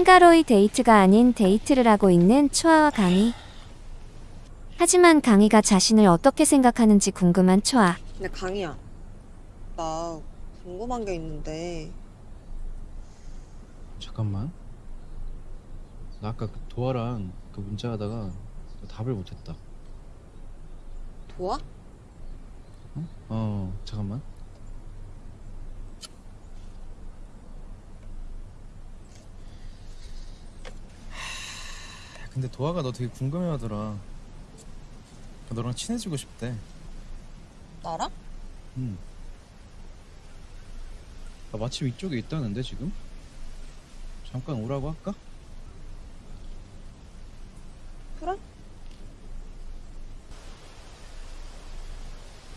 한가로이 데이트가 아닌 데이트를 하고 있는 초아와 강희. 하지만 강희가 자신을 어떻게 생각하는지 궁금한 초아. 근데 강희야, 나 궁금한 게 있는데 잠깐만. 나 아까 그 도아랑 그 문자 하다가 답을 못했다. 도와? 어, 잠깐만. 근데 도아가 너 되게 궁금해하더라. 너랑 친해지고 싶대. 나랑? 응. 나 마침 이쪽에 있다는데 지금? 잠깐 오라고 할까? 그래?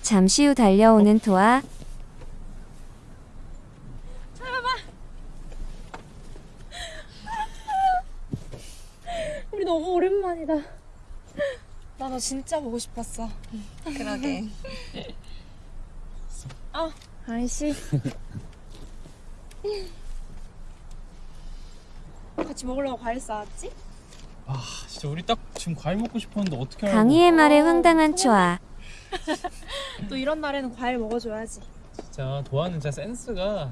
잠시 후 달려오는 도아. 우리 너무 오랜만이다. 나 너 진짜 보고 싶었어. 그러게. 아이씨. 같이 먹으려고 과일 싸왔지? 아, 진짜 우리 딱 지금 과일 먹고 싶었는데 어떻게 강희의 말에 어, 황당한 초아. 또 이런 날에는 과일 먹어줘야지. 진짜 도아는 진짜 센스가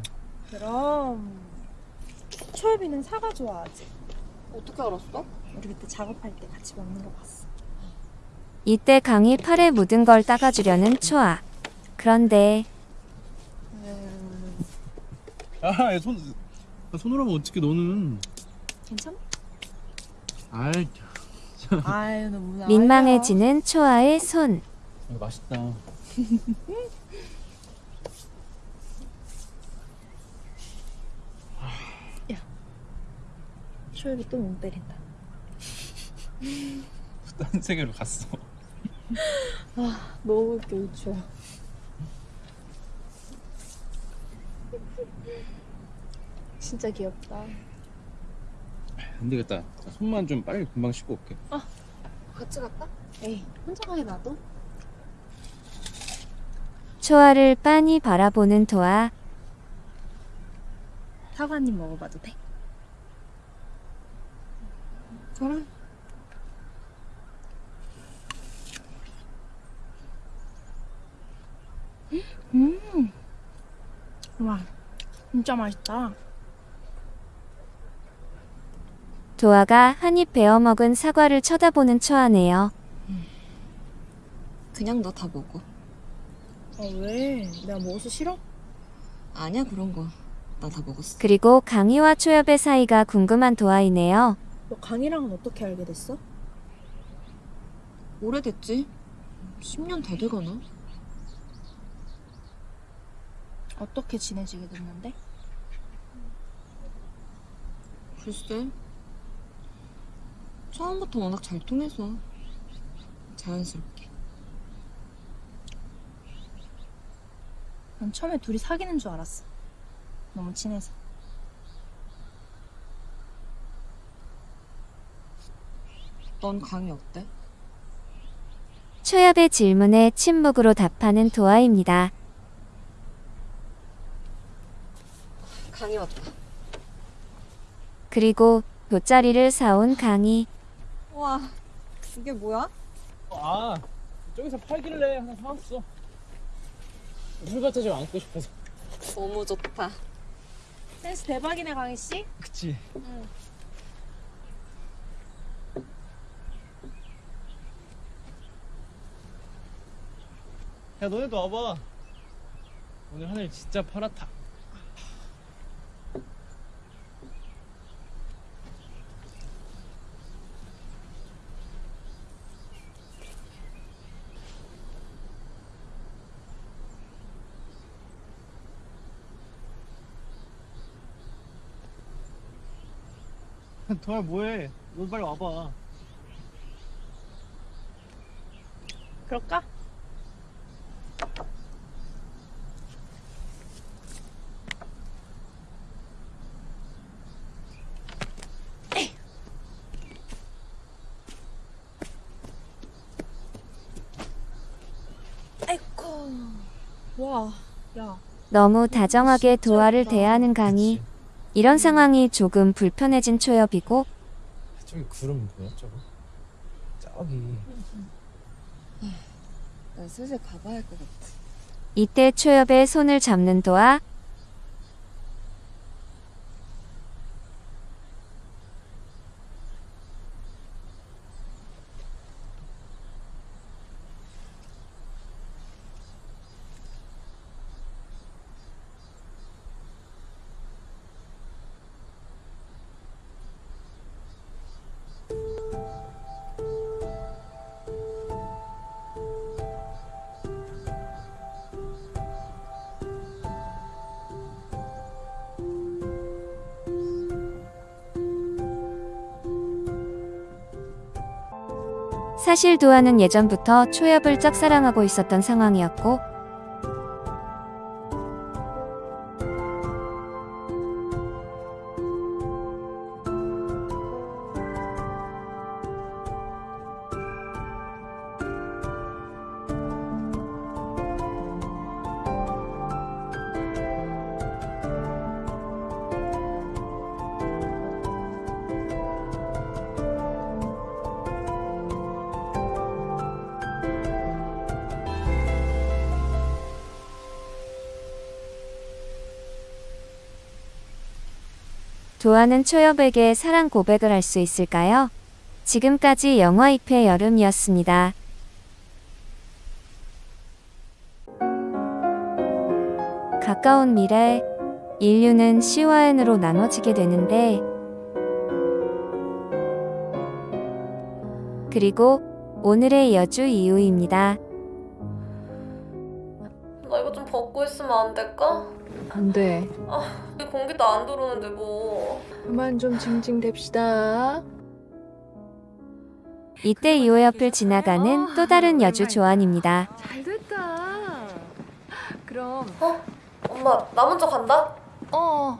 그럼 초엽이는 사과 좋아하지. 어떻게 알았어? 우리 그때 작업할 때 같이 먹는 거 봤어. 이때 강희 팔에 묻은 걸 닦아주려는 초아. 그런데 음, 아, 손 손으로 하면 어떻게 너는 괜찮아? 아이 아유 너무 민망해지는 초아의 손. 이거 맛있다. 초엽이 또못 때린다. 딴 세계로 갔어. 너무 웃겨 우추야. 진짜 귀엽다. 안 되겠다. 나 손만 좀 빨리 금방 씻고 올게. 같이 갈까? 에이 혼자 가게 놔둬. 초아를 빤히 바라보는 도아. 사과 한입 먹어봐도 돼? 그래. 음. 와 진짜 맛있다. 도아가 한입 베어 먹은 사과를 쳐다보는 초아네요. 그냥 너 다 먹어. 아 왜? 내가 먹어서 싫어? 아니야 그런 거. 나 다 먹었어. 그리고 강희와 초엽의 사이가 궁금한 도아이네요. 너 강이랑은 어떻게 알게 됐어? 오래됐지? 10년 다 돼가나? 어떻게 지내지게 됐는데? 글쎄. 처음부터 워낙 잘 통해서 자연스럽게. 난 처음에 둘이 사귀는 줄 알았어. 너무 친해서. 넌 강이 어때? 초엽의 질문에 침묵으로 답하는 도아입니다. 강이 왔다. 그리고 돗자리를 사온 강희. 우와, 이게 뭐야? 아, 저기서 팔길래 하나 사왔어. 물밭에 좀 안고 싶어서. 너무 좋다. 센스 대박이네 강희 씨. 그치? 야, 너네도 와봐. 오늘 하늘 진짜 파랗다. 도아 뭐해? 너 빨리 와봐. 그럴까? 아이고. 와, 야. 너무 다정하게 도아를 대하는 강희. 이런 상황이 조금 불편해진 초엽이고 좀 구름 뭐야 저거? 저기 나 슬슬 가봐야 할 것 같아. 이때 초엽의 손을 잡는 도아. 사실 도아는 예전부터 초엽을 짝사랑하고 있었던 상황이었고 도아는 초엽에게 사랑 고백을 할 수 있을까요? 지금까지 영화 잎의 여름이었습니다. 가까운 미래, 인류는 C와 N으로 나눠지게 되는데, 그리고 오늘의 여주 이유입니다. 나 이거 좀 벗고 있으면 안 될까? 안 돼. 이 공기도 안 들어오는데 뭐. 그만 좀 징징댑시다. 이때 이호 옆을 지나가는 또 다른 여주 조안입니다. 잘 됐다. 그럼, 엄마, 나 먼저 간다? 어.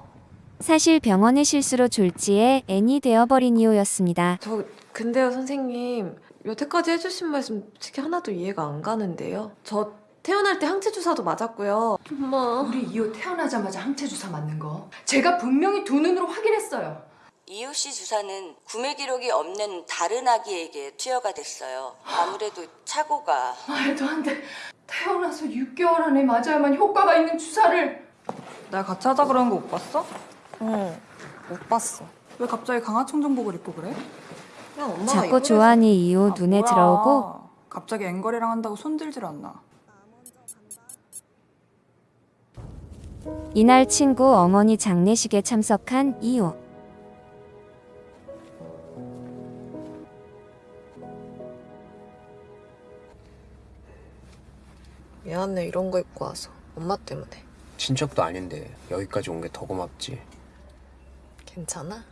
사실 병원의 실수로 졸지에 N이 되어버린 이호였습니다. 저, 근데요, 선생님. 여태까지 해주신 말씀 솔직히 하나도 이해가 안 가는데요. 저 태어날 때 항체 주사도 맞았고요. 엄마. 우리 이호 태어나자마자 항체 주사 맞는 거 제가 분명히 두 눈으로 확인했어요. 이호 씨 주사는 구매 기록이 없는 다른 아기에게 투여가 됐어요. 아무래도 착오가 말도 안 돼. 태어나서 6개월 안에 맞아야만 효과가 있는 주사를 날 같이 하자 그러는 거 못 봤어? 응, 못 봤어. 왜 갑자기 강화청 정복을 입고 그래? 그냥 엄마가 자꾸. 조안이 이호 아, 눈에 뭐야. 들어오고 갑자기 앵거리랑 한다고 손들질 않나. 이날 친구 어머니 장례식에 참석한 이호. 미안해, 이런 거 입고 와서. 엄마 때문에. 친척도 아닌데 여기까지 온 게 더 고맙지. 괜찮아?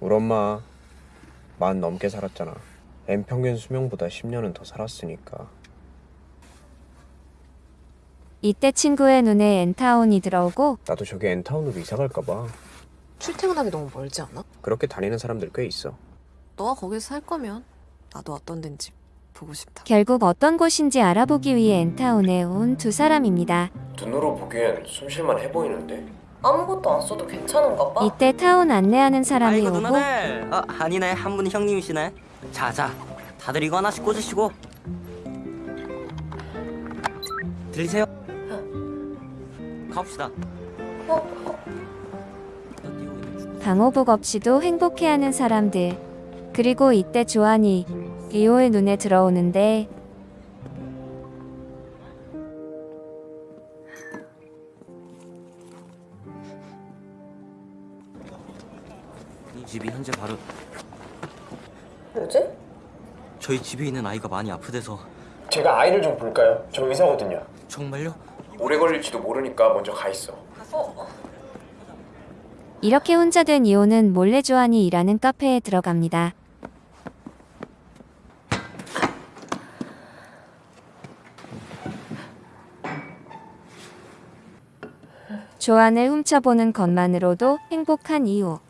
우리 엄마 만 넘게 살았잖아. 엠 평균 수명보다 10년은 더 살았으니까. 이때 친구의 눈에 엔타운이 들어오고 나도 저기 엔타운으로 이사 갈까 봐. 출퇴근하기 너무 멀지 않아? 그렇게 다니는 사람들 꽤 있어. 너가 거기서 살 거면 나도 어떤 데인지 보고 싶다. 결국 어떤 곳인지 알아보기 위해 엔타운에 온 두 사람입니다. 눈으로 보기엔 숨쉴만 해 보이는데. 아무것도 안 써도 괜찮은가 봐. 이때 타운 안내하는 사람이 아이고 오고 어, 아니네 한 분이 형님이시네 자자 다들 이거 하나씩 꽂으시고 들리세요? 가봅시다 방호복 없이도 행복해하는 사람들. 그리고 이때 조안이 이호의 눈에 들어오는데 이 집이 현재 바로 뭐지? 저희 집에 있는 아이가 많이 아프대서 제가 아이를 좀 볼까요? 저 의사거든요. 정말요? 오래 걸릴지도 모르니까 먼저 가 있어. 어, 이렇게 혼자 된 이호는 몰래 조한이 일하는 카페에 들어갑니다. 조한을 훔쳐보는 것만으로도 행복한 이호.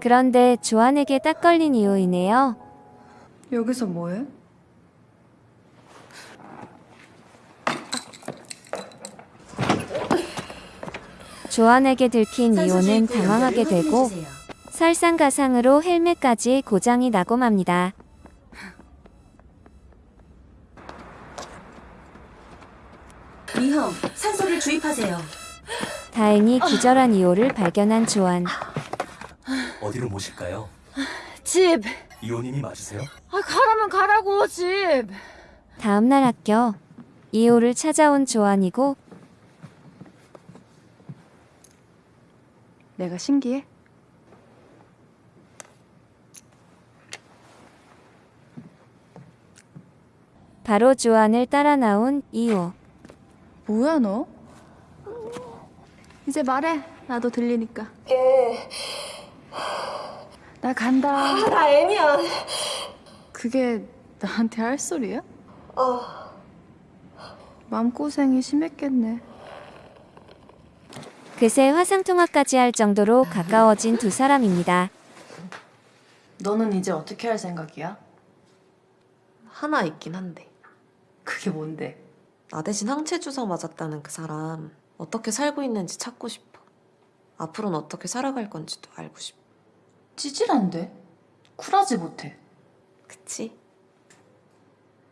그런데 조한에게 딱 걸린 이유이네요. 여기서 뭐해? 조한에게 들킨 이호는 당황하게 되고 설상가상으로 헬멧까지 고장이 나고 맙니다. 위험, 산소를 주입하세요. 다행히 기절한 이호를 발견한 조한. 어디로 모실까요? 집. 이호님이 맞으세요? 아, 가라면 가라고, 집. 다음날 학교 이호를 찾아온 조한이고 내가 신기해? 바로 조한을 따라 나온 이호. 뭐야 너? 이제 말해. 나도 들리니까. 나 간다. 아, 나 애니야. 그게 나한테 할 소리야? 마음고생이 심했겠네. 그새 화상통화까지 할 정도로 가까워진 두 사람입니다. 너는 이제 어떻게 할 생각이야? 하나 있긴 한데. 그게 뭔데? 나 대신 항체 주사 맞았다는 그 사람 어떻게 살고 있는지 찾고 싶어. 앞으로는 어떻게 살아갈 건지도 알고 싶어. 찌질한데? 쿨하지 못해. 그치?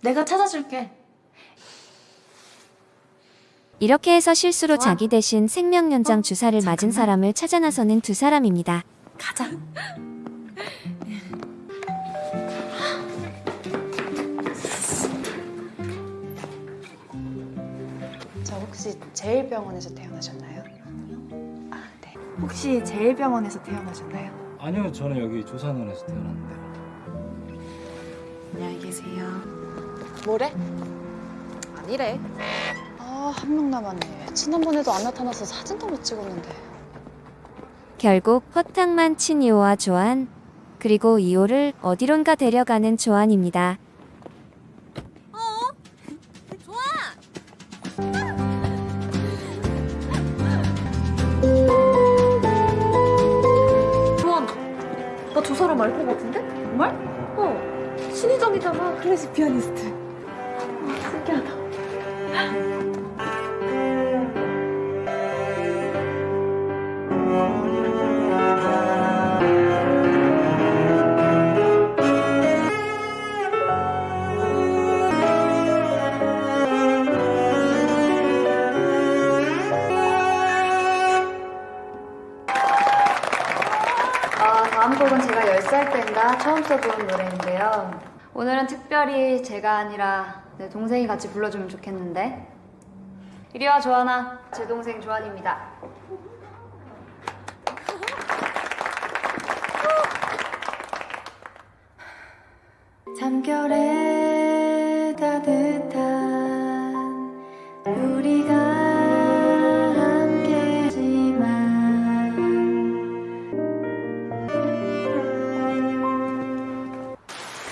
내가 찾아줄게. 이렇게 해서 실수로 자기 대신 생명 연장 주사를 맞은 사람을 찾아 나서는 두 사람입니다. 가자. 저 혹시 제일병원에서 태어나셨나요? 아, 네. 혹시 제일병원에서 태어나셨나요? 아니요, 저는 여기 조산원에서 태어났는데요. 안녕히 계세요. 뭐래? 아니래. 아, 한 명 남았네. 지난번에도 안 나타나서 사진도 못 찍었는데. 결국 허탕만 친 이호와 조한 그리고 이호를 어디론가 데려가는 조한입니다. 사람 알것 같은데? 정말? 어. 신희정이잖아. 클래식 피아니스트. 와, 신기하다. 10살 때인가 처음 써본 노래인데요. 오늘은 특별히 제가 아니라 내 동생이 같이 불러주면 좋겠는데. 이리 와, 조하나. 제 동생 조한입니다. 잠결에 따뜻한 우리가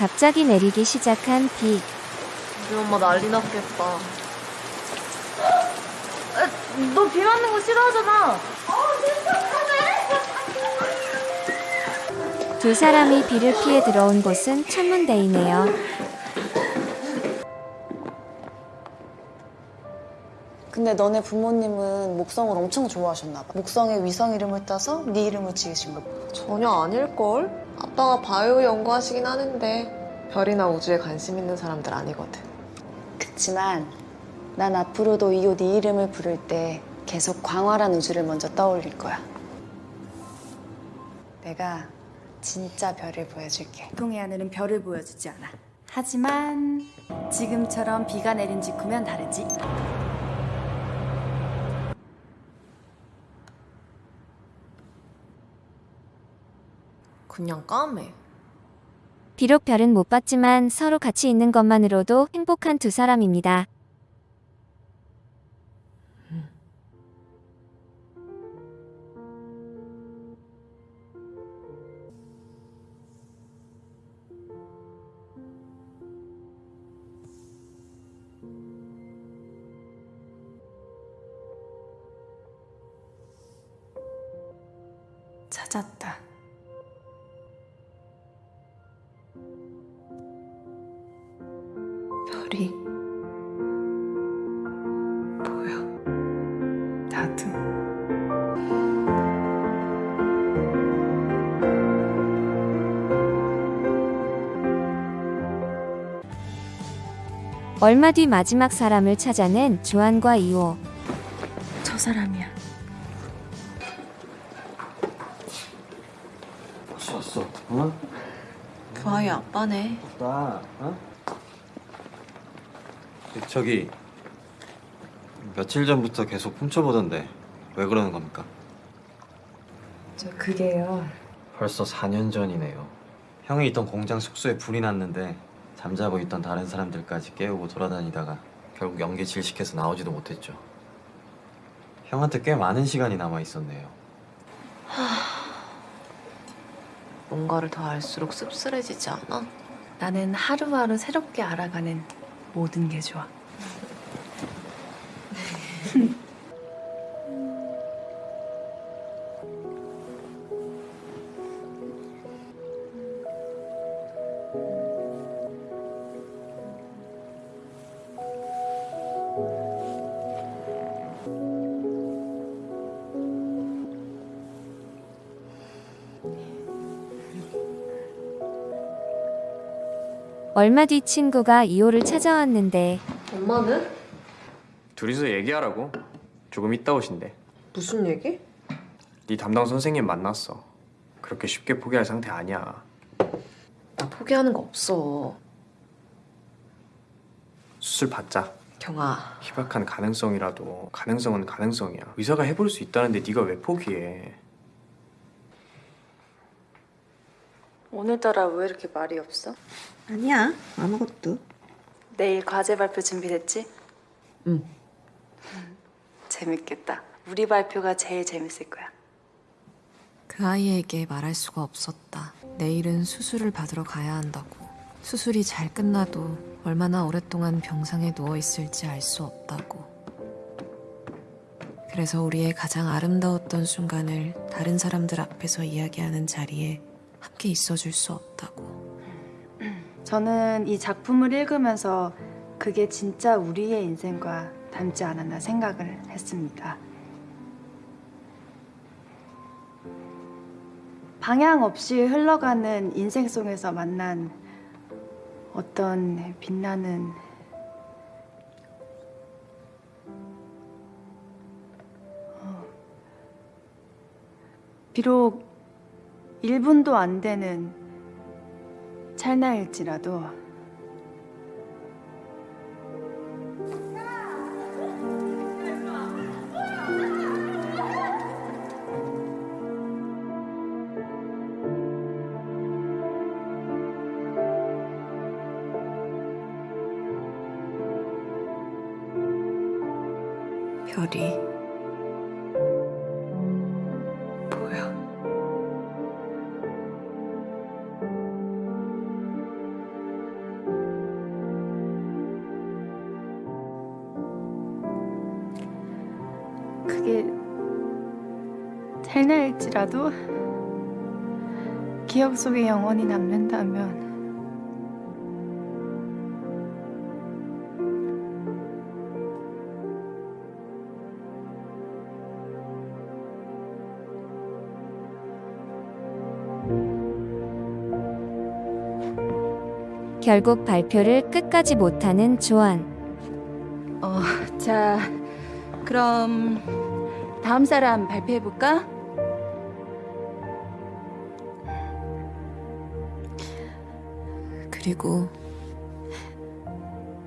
갑자기 내리기 시작한 비. 우리 엄마 난리 났겠다. 너 비 맞는 거 싫어하잖아. 두 사람이 비를 피해 들어온 곳은 천문대이네요. 근데 너네 부모님은 목성을 엄청 좋아하셨나 봐. 목성에 위성 이름을 따서 네 이름을 지으신 거. 전혀 아닐걸? 아빠가 바이오 연구하시긴 하는데 별이나 우주에 관심 있는 사람들 아니거든. 그치만 난 앞으로도 이호 네 이름을 부를 때 계속 광활한 우주를 먼저 떠올릴 거야. 내가 진짜 별을 보여줄게. 보통의 하늘은 별을 보여주지 않아. 하지만 지금처럼 비가 내린 직후면 다르지. 그냥 까매. 비록 별은 못 봤지만 서로 같이 있는 것만으로도 행복한 두 사람입니다. 찾았다. 별이 보여. 나도. 얼마 뒤 마지막 사람을 찾아낸 조한과 이호. 저 사람이야. 왔어 왔어. 어? 그 아이 아빠네. 나 어? 저기 며칠 전부터 계속 훔쳐보던데 왜 그러는 겁니까? 저 그게요. 벌써 4년 전이네요. 형이 있던 공장 숙소에 불이 났는데 잠자고 있던 다른 사람들까지 깨우고 돌아다니다가 결국 연기 질식해서 나오지도 못했죠. 형한테 꽤 많은 시간이 남아 있었네요. 뭔가를 더 알수록 씁쓸해지지 않아? 나는 하루하루 새롭게 알아가는 모든 게 좋아. 얼마 뒤 친구가 이호를 찾아왔는데 엄마는? 둘이서 얘기하라고. 조금 이따 오신대. 무슨 얘기? 네 담당 선생님 만났어. 그렇게 쉽게 포기할 상태 아니야. 나 포기하는 거 없어. 수술 받자. 경아, 희박한 가능성이라도 가능성은 가능성이야. 의사가 해볼 수 있다는데 네가 왜 포기해? 오늘따라 왜 이렇게 말이 없어? 아니야, 아무것도. 내일 과제 발표 준비됐지? 응. 재밌겠다. 우리 발표가 제일 재밌을 거야. 그 아이에게 말할 수가 없었다. 내일은 수술을 받으러 가야 한다고. 수술이 잘 끝나도 얼마나 오랫동안 병상에 누워 있을지 알 수 없다고. 그래서 우리의 가장 아름다웠던 순간을 다른 사람들 앞에서 이야기하는 자리에 함께 있어줄 수 없다고. 저는 이 작품을 읽으면서 그게 진짜 우리의 인생과 닮지 않았나 생각을 했습니다. 방향 없이 흘러가는 인생 속에서 만난 어떤 빛나는 어, 비록 1분도 안 되는 찰나일지라도 기억 속에 영원히 남는다면 결국 발표를 끝까지 못하는 조한. 어, 자, 그럼 다음 사람 발표해 볼까? 그리고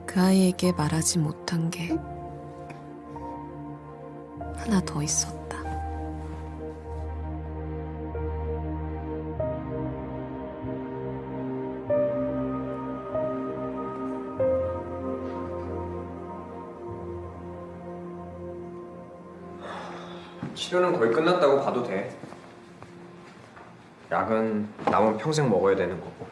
그 아이에게 말하지 못한 게 하나 더 있었다. 치료는 거의 끝났다고 봐도 돼. 약은 남은 평생 먹어야 되는 거고.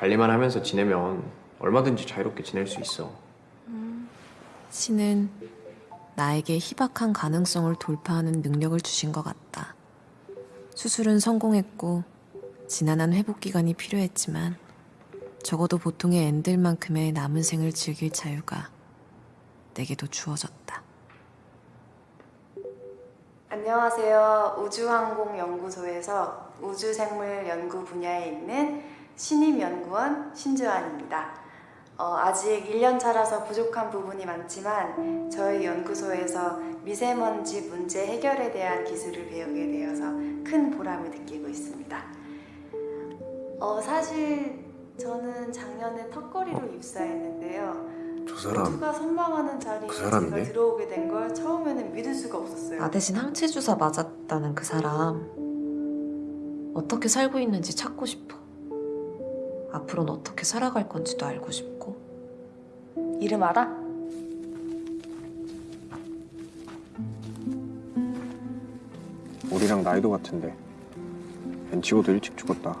관리만 하면서 지내면 얼마든지 자유롭게 지낼 수 있어. 신은 나에게 희박한 가능성을 돌파하는 능력을 주신 것 같다. 수술은 성공했고 지난한 회복 기간이 필요했지만 적어도 보통의 앤들만큼의 남은 생을 즐길 자유가 내게도 주어졌다. 안녕하세요. 우주항공연구소에서 우주생물 연구 분야에 있는 신임 연구원 신주환입니다. 어, 아직 1년 차라서 부족한 부분이 많지만 저희 연구소에서 미세먼지 문제 해결에 대한 기술을 배우게 되어서 큰 보람을 느끼고 있습니다. 어, 사실 저는 작년에 턱걸이로 입사했는데요. 저 사람 모두가 선망하는 자리에 그 사람이네? 제가 들어오게 된 걸 처음에는 믿을 수가 없었어요. 나 대신 항체 주사 맞았다는 그 사람 어떻게 살고 있는지 찾고 싶어. 앞으로는 어떻게 살아갈 건지도 알고 싶고. 이름 알아? 우리랑 나이도 같은데. 벤치고도 일찍 죽었다.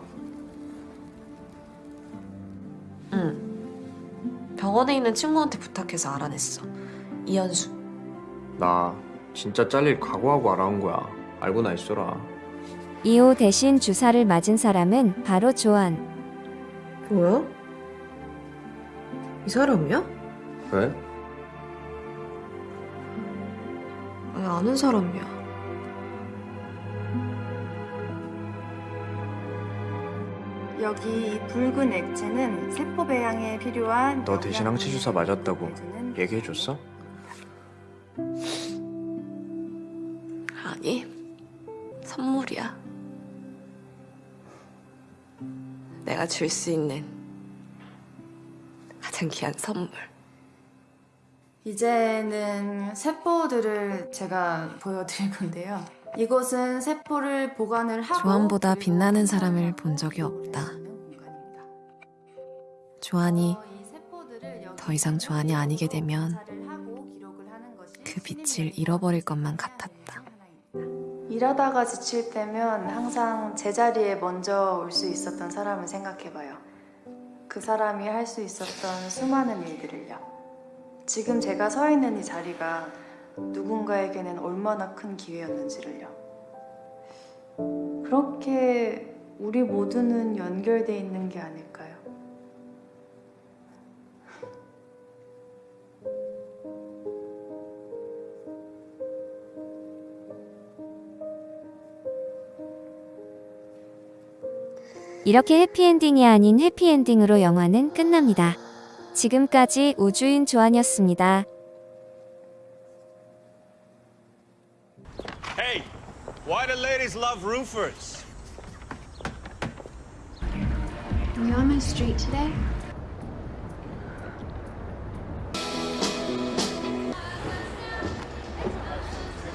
응. 병원에 있는 친구한테 부탁해서 알아냈어. 이현수. 나 진짜 잘릴 각오하고 알아온 거야. 알고나 있어라. 이호 대신 주사를 맞은 사람은 바로 조한. 뭐야? 이 사람이야? 왜? 아니, 아는 사람이야. 여기 이 붉은 액체는 세포 배양에 필요한 너 대신 항체 주사 맞았다고 얘기해줬어? 아니, 선물이야. 내가 줄 수 있는 가장 귀한 선물. 이제는 세포들을 제가 보여드릴 건데요. 이곳은 세포를 보관을 하고 조한보다 그리고 빛나는 사람을 생산을 본 적이 없다. 있는 공간입니다. 조한이 어, 이 세포들을 여기 더 이상 조한이 아니게 되면 그 빛을 잃어버릴 것만 같았다. 일하다가 지칠 때면 항상 제자리에 먼저 올 수 있었던 사람을 생각해봐요. 그 사람이 할 수 있었던 수많은 일들을요. 지금 제가 서 있는 이 자리가 누군가에게는 얼마나 큰 기회였는지를요. 그렇게 우리 모두는 연결돼 있는 게 아닐까 이렇게 해피엔딩이 아닌 해피엔딩으로 영화는 끝납니다. 지금까지 우주인 조한이었습니다. Hey, why do ladies love roofers? Are you on my street today?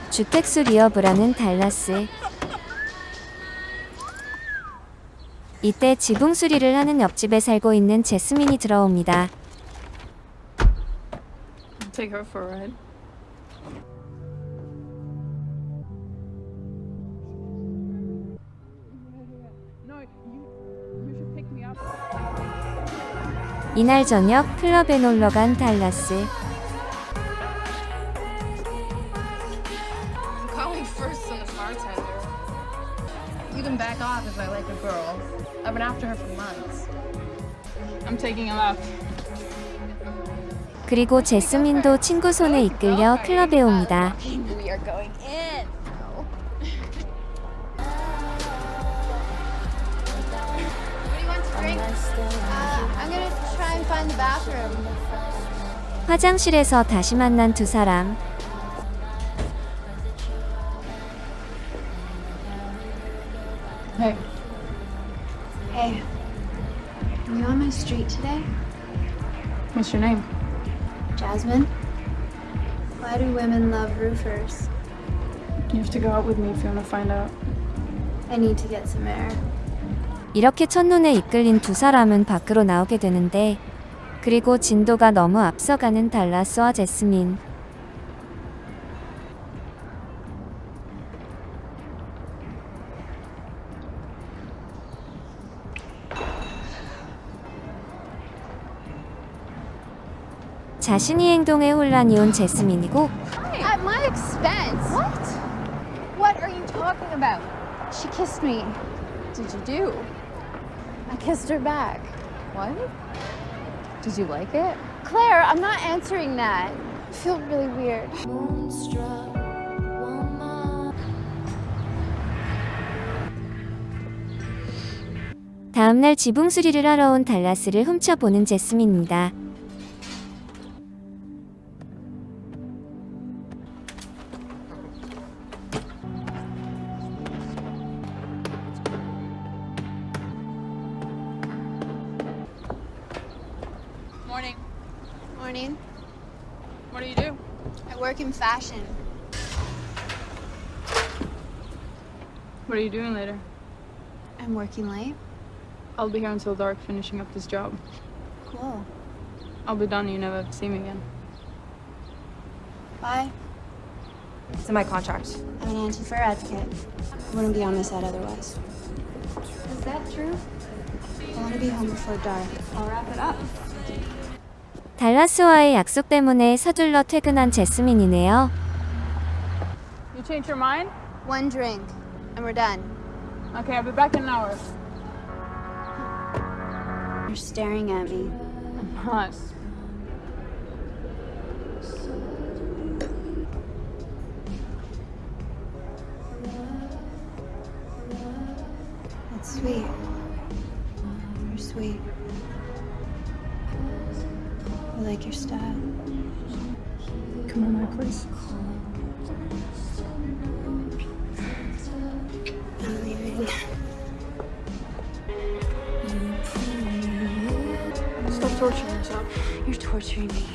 주택수 하는 달라스. 이때 지붕 수리를 하는 옆집에 살고 있는 제스민이 들어옵니다. Take her for a ride. 이날 저녁 클럽에 놀러 간 달라스. I've been after her for months. I'm taking a left. 그리고 제스민도 친구 손에 이끌려 클럽에 옵니다. We are going in. Uh. 화장실에서 다시 만난 두 사람. What's your name? Jasmine? Why do women love roofers? You have to go out with me if you want to find out. I need to get some air. 이렇게 첫눈에 이끌린 두 사람은 밖으로 나오게 되는데 그리고 진도가 너무 앞서가는 달라 스와 제스민. 자신이 행동에 혼란이 온 제스민이고 At my expense. What? What are you talking about? She kissed me. Did you do? I kissed her back. What? Did you like it? Claire, I'm not answering that. I feel really weird. 다음날 지붕 수리를 하러 온 달라스를 훔쳐보는 제스민입니다. you doing later? I'm working late. I'll be here until dark finishing up this job. Cool. I'll be done. You never have to see me again. Bye. It's in my contract. I'm an anti-fur advocate. I wouldn't be on this set otherwise. Is that true? I want to be home before dark. I'll wrap it up. 달라스와의 약속 때문에 서둘러 퇴근한 제스민이네요. You changed your mind? One drink, and we're done. Okay, I'll be back in an hour. You're staring at me. I'm not. That's sweet. You're sweet. I like your style. Come on, my please. Torturing me.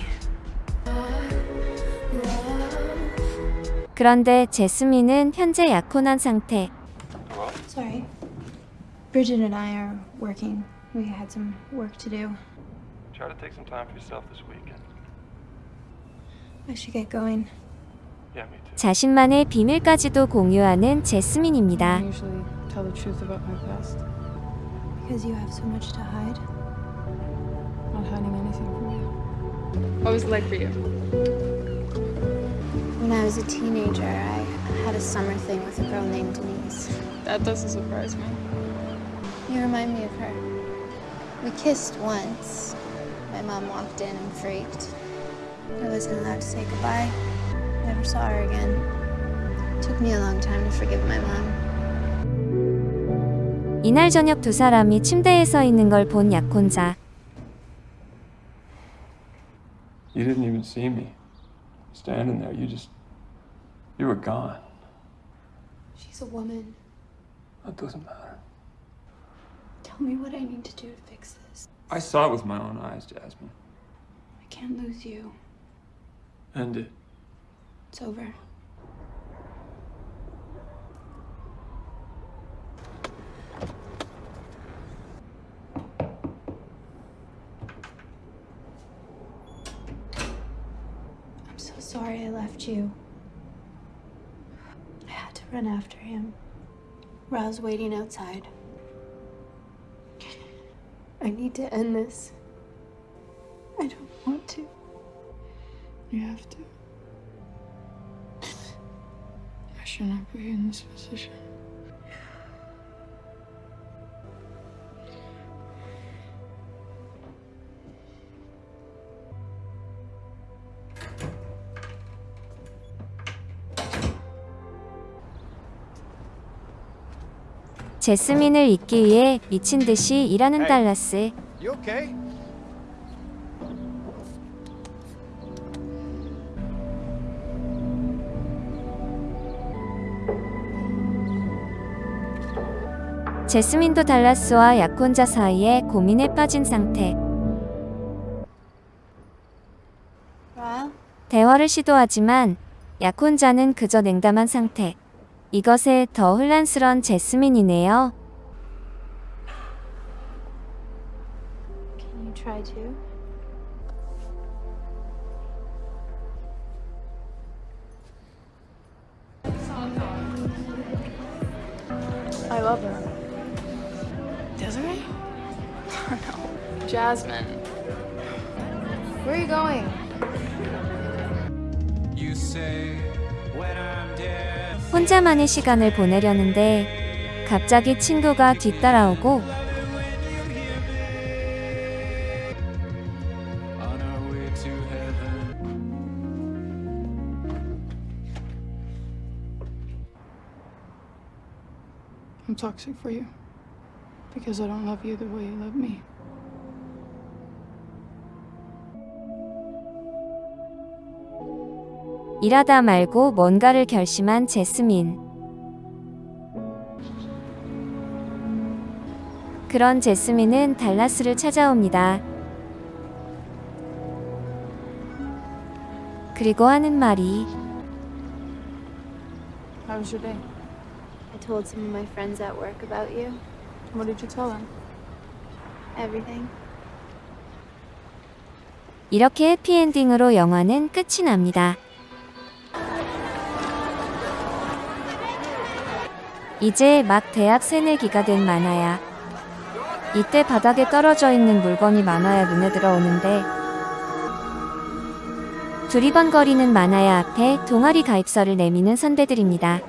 그런데 제스민은 현재 약혼한 상태. Sorry. Bridget and I are working. We had some work to do. Try to take some time for yourself this weekend. I should get going. Yeah, me too. 자신만의 비밀까지도 공유하는 I 제스민입니다. usually tell the truth about my past. Because you have so much to hide. Not hiding anything from you. What was it like for you? When I was a teenager, I had a summer thing with a girl named Denise. That doesn't surprise me. You remind me of her. We kissed once. My mom walked in and freaked. I wasn't allowed to say goodbye. Never saw her again. took me a long time to forgive my mom. 이날 저녁 두 사람이 침대에 서 있는 걸 본 약혼자. You didn't even see me. Standing there, you just. You were gone. She's a woman. That doesn't matter. Tell me what I need to do to fix this. I saw it with my own eyes, Jasmine. I can't lose you. End it. It's over. I'm so sorry I left you. I had to run after him. Ra's waiting outside. I need to end this. I don't want to. You have to. I should not put you in this position. 제스민을 잊기 위해 미친 듯이 일하는 Hey. 달라스. You okay? 제스민도 달라스와 약혼자 사이에 고민에 빠진 상태. 대화를 시도하지만 약혼자는 그저 냉담한 상태. 이것에 더 혼란스런 제스민이네요. Can you try to? I love her. Desiree? no. Jasmine. Where are you going? 혼자만의 시간을 보내려는데 갑자기 친구가 뒤따라오고 I'm toxic for you. Because I don't love you the way you love me. 일하다 말고 뭔가를 결심한 제스민. 그런 제스민은 달라스를 찾아옵니다. 그리고 하는 말이 How was your day? I told some of my friends at work about you. What did you tell them? Everything. 이렇게 해피엔딩으로 영화는 끝이 납니다. 이제 막 대학 새내기가 된 만화야. 이때 바닥에 떨어져 있는 물건이 만화야 눈에 들어오는데 두리번거리는 만화야 앞에 동아리 가입서를 내미는 선배들입니다.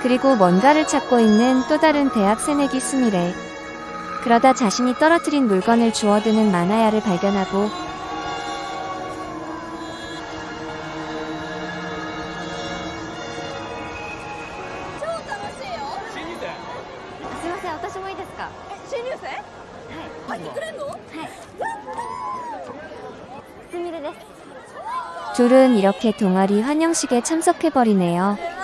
그리고 뭔가를 찾고 있는 또 다른 대학 새내기 스미레. 그러다 자신이 떨어뜨린 물건을 주워드는 만화야를 발견하고 둘은 이렇게 동아리 환영식에 참석해버리네요.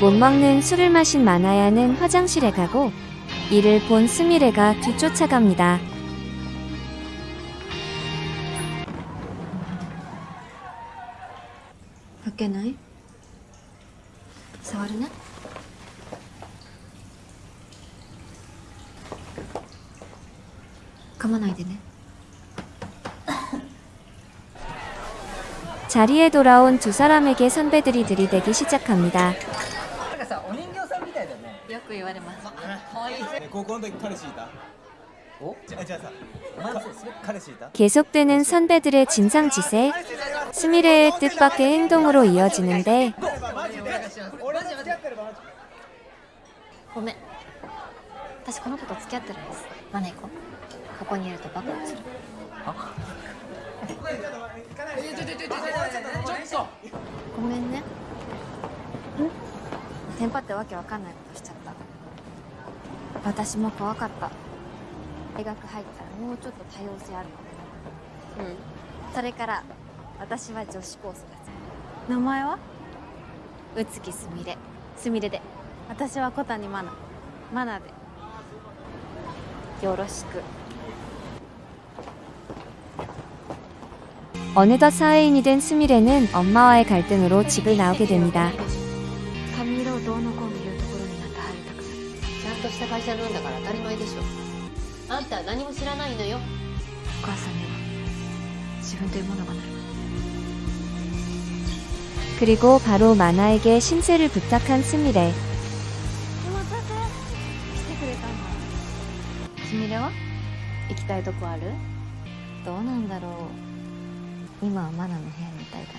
못 먹는 술을 마신 마나야는 화장실에 가고 이를 본 스미레가 뒤쫓아갑니다. 밖에 나이? 사와르나? 가만히 되네. 자리에 돌아온 두 사람에게 선배들이 들이대기 시작합니다. く言われます可愛い高校の時彼氏いたおじゃあじゃあさお前もそう彼氏いた 계속되는 선배들의 진상짓에 스미레의 뜻밖의 행동으로 이어지는데 俺と付き合ってるマジごめん私この子と付き合ってるんですマナ行こうここにいるとバカ落ちるごめんね テンパってわけわかんないことしちゃった私も怖かった大学入ったらもうちょっと多様性あるかもうんそれから私は女子高生名前は宇月すみれすみれで私は小谷マナマナでよろしく 어느덧 사회인이 된 스미레는 엄마와의 갈등으로 집을 나오게 됩니다. 髪色をどうのこうの言うところになんて入りたくないちゃんとした会社なんだから当たり前でしょあんたは何も知らないのよお母さんには自分というものがない 그리고 바로 마나에게 신세를 부탁한 스미레. お待たせ来てくれたんだすみれは行きたいとこあるどうなんだろう今はマナの部屋にいたいかな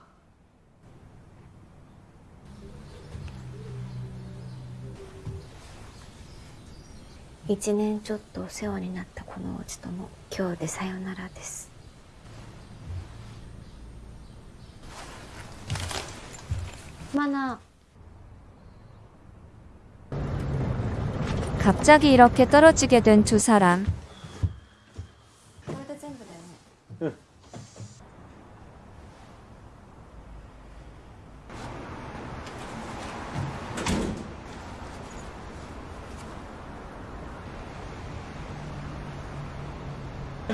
1年ちょっとお世話になったこのお家とも今日でさよならですマナ 갑자기 이렇게 떨어지게 된 두 사람. これで全部だよね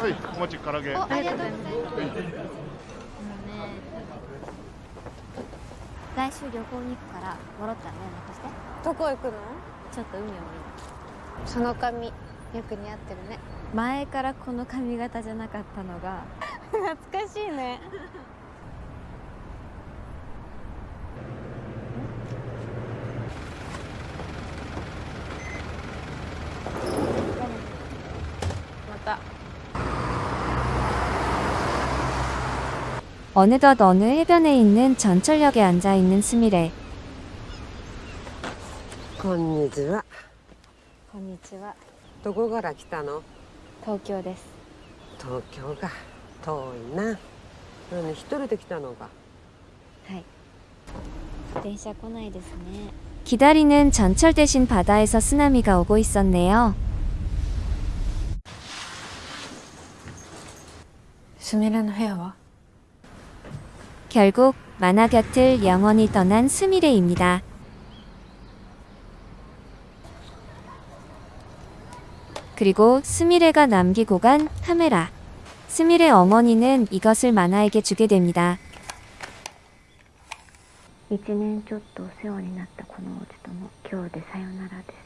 はい、お待ち唐揚げ。ありがとうございます。来週旅行に行くから戻ったら連絡して。どこ行くの？ちょっと海を見るその髪よく似合ってるね。前からこの髪型じゃなかったのが。懐かしいね 어느덧 어느 해변에 있는 전철역에 앉아 있는 스미레. こんにちは。こんにちはどこから来たの？東京です東京か。遠いな。何一人で来たのか。はい電車来ないですね 기다리는 전철 대신 바다에서 쓰나미가 오고 있었네요. すみれの部屋は 결국 만화 곁을 영원히 떠난 스미레입니다. 그리고 스미레가 남기고 간 카메라. 스미레 어머니는 이것을 만화에게 주게 됩니다. 1年ちょっとお世話になったこのお家とも今日でさよならです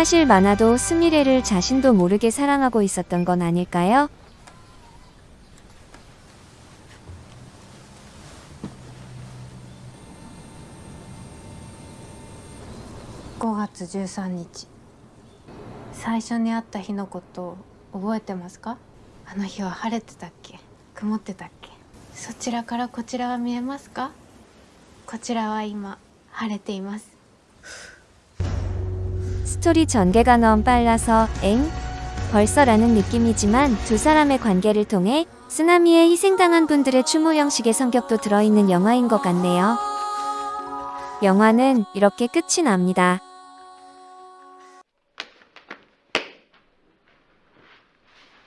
사실 만화도 스미레를 자신도 모르게 사랑하고 있었던 건 아닐까요? 5月13日最初に会った日のこと覚えてますかあの日は晴れてたっけ曇ってたっけそちらからこちらは見えますかこちらは今晴れています 스토리 전개가 너무 빨라서 엥? 벌써라는 느낌이지만 두 사람의 관계를 통해 쓰나미에 희생당한 분들의 추모 형식의 성격도 들어있는 영화인 것 같네요. 영화는 이렇게 끝이 납니다.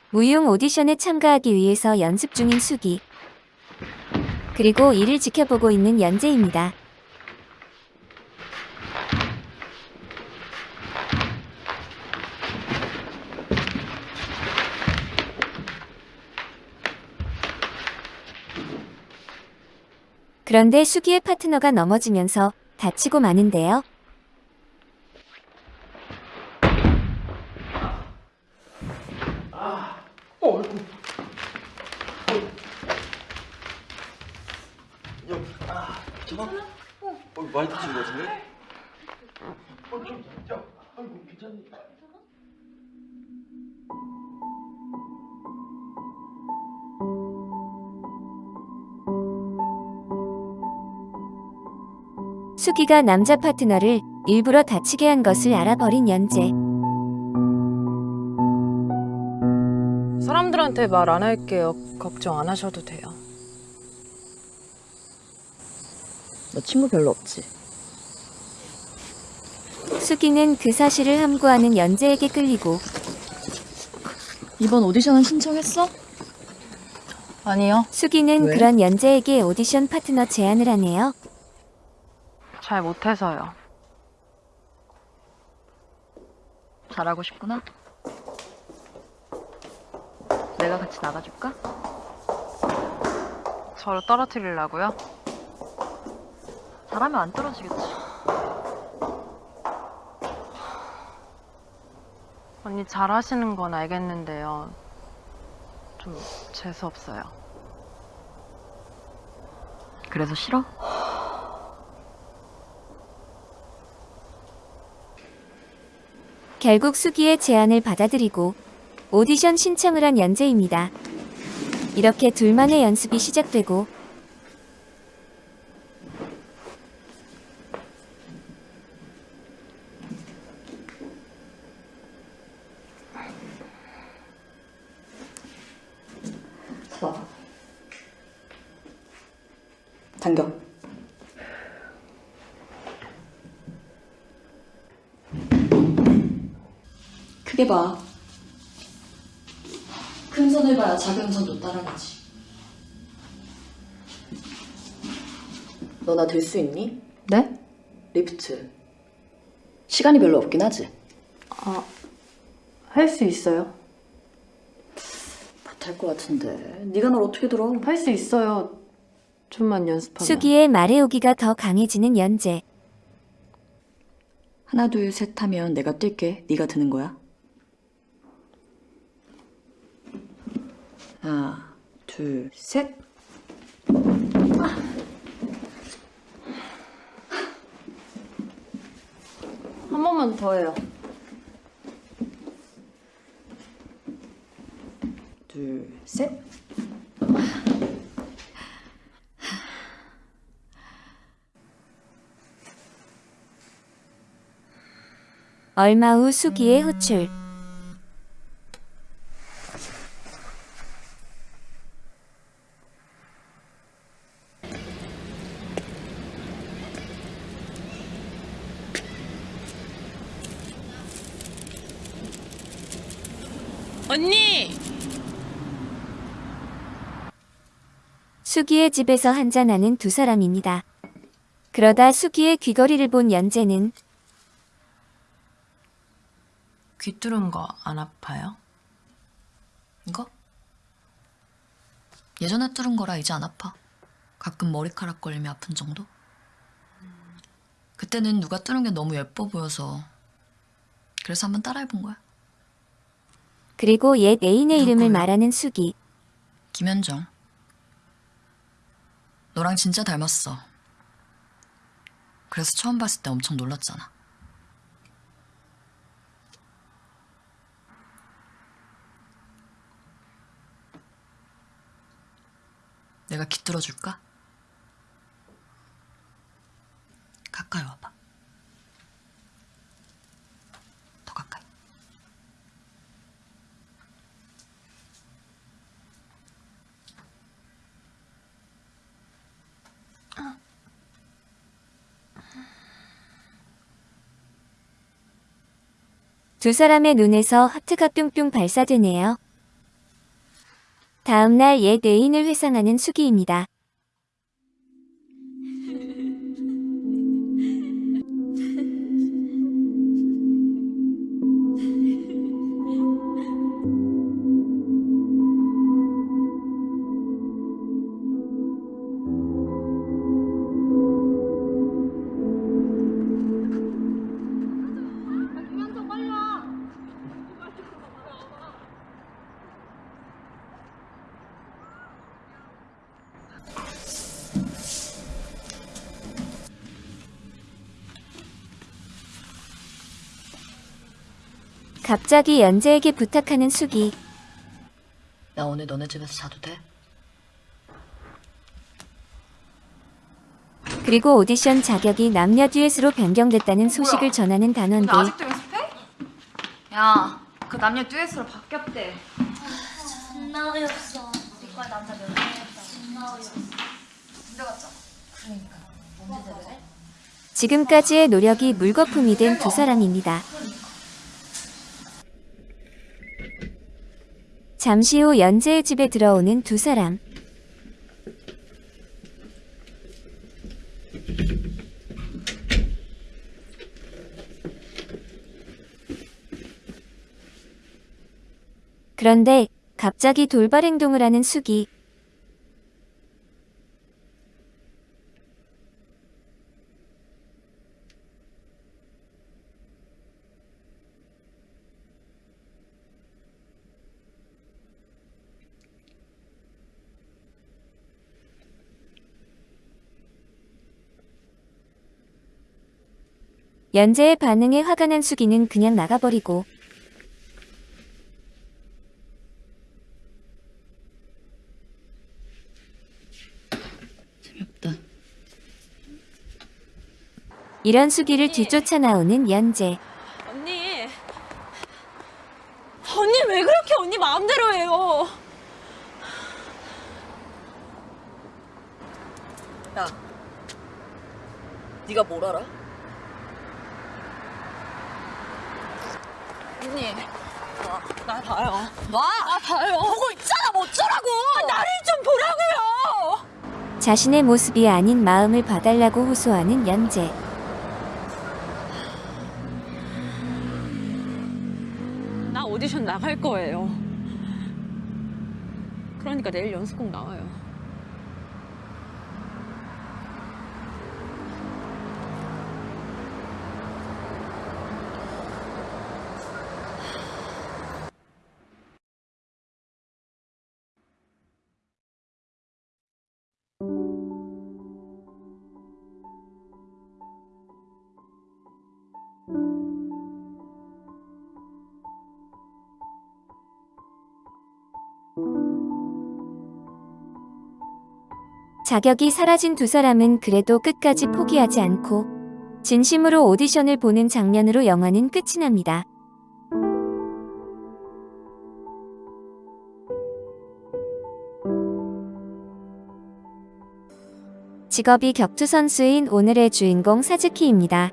무용 오디션에 참가하기 위해서 연습 중인 수기. 그리고 이를 지켜보고 있는 연재입니다. 그런데 수기의 파트너가 넘어지면서 다치고 마는데요. 어, 많이 다친 것 같은데? 어, 좀, 야, 아이고, 괜찮니? 수기가 남자 파트너를 일부러 다치게 한 것을 알아버린 연재. 사람들한테 말 안 할게요. 걱정 안 하셔도 돼요. 너 친구 별로 없지? 수기는 그 사실을 함구하는 연재에게 끌리고 이번 오디션은 신청했어? 아니요. 수기는 왜? 그런 연재에게 오디션 파트너 제안을 하네요. 잘 못해서요. 잘하고 싶구나. 내가 같이 나가줄까? 저를 떨어뜨리려고요? 잘하면 안 떨어지겠지. 언니 잘하시는 건 알겠는데요. 좀 재수없어요. 그래서 싫어? 결국 수기의 제안을 받아들이고 오디션 신청을 한 연재입니다. 이렇게 둘만의 연습이 시작되고 봐. 당겨. 크게 봐. 큰 선을 봐야 작은 선도 따라가지. 너 나 될 수 있니? 네? 리프트. 시간이 별로 없긴 하지. 아, 할 수 있어요. 못할 것 같은데. 네가 널 어떻게 들어? 할 수 있어요. 좀만 연습하면. 수기의 말의 오기가 더 강해지는 연재. 하나 둘 셋 하면 내가 뛸게. 네가 드는 거야. 하나 둘 셋. 한 번만 더 해요. 둘 셋. 얼마 후 수기의 호출. 언니! 수기의 집에서 한잔하는 두 사람입니다. 그러다 수기의 귀걸이를 본 연재는 귀 뚫은 거 안 아파요? 이거? 예전에 뚫은 거라 이제 안 아파. 가끔 머리카락 걸리면 아픈 정도? 그때는 누가 뚫은 게 너무 예뻐 보여서 그래서 한번 따라해 본 거야. 그리고 옛 애인의 이름을 말하는 수기. 김현정. 너랑 진짜 닮았어. 그래서 처음 봤을 때 엄청 놀랐잖아. 내가 깃들어 줄까? 가까이 와봐. 두 사람의 눈에서 하트가 뿅뿅 발사되네요. 다음날 옛 애인을 회상하는 수기입니다. 갑자기 연재에게 부탁하는 수기. 나 오늘 너네 집에서 자도 돼? 그리고 오디션 자격이 남녀 듀엣으로 변경됐다는 소식을 전하는 단원들. 아직도 연습해? 야, 그 남녀 듀엣으로 바뀌었대. 존나 어이없어. 이과 남자 몇 명이었다. 존나 어이없어. 군대 갔잖아. 그러니까. 언제? 지금까지의 노력이 물거품이 된 두 사람입니다. 잠시 후 연재의 집에 들어오는 두 사람. 그런데 갑자기 돌발 행동을 하는 수기. 연재의 반응에 화가 난 수기는 그냥 나가버리고 이런 수기를 뒤쫓아 나오는 연재. 언니. 언니 왜 그렇게 언니 마음대로 해요? 야, 네가 뭘 알아? 언니. 와, 나 봐요. 와, 나 봐요. 보고 있잖아, 뭐 어쩌라고. 나를 좀 보라고요. 자신의 모습이 아닌 마음을 봐달라고 호소하는 연재. 나 오디션 나갈 거예요. 그러니까 내일 연습곡 나와요. 자격이 사라진 두 사람은 그래도 끝까지 포기하지 않고 진심으로 오디션을 보는 장면으로 영화는 끝이 납니다. 직업이 격투 선수인 오늘의 주인공 사즈키입니다.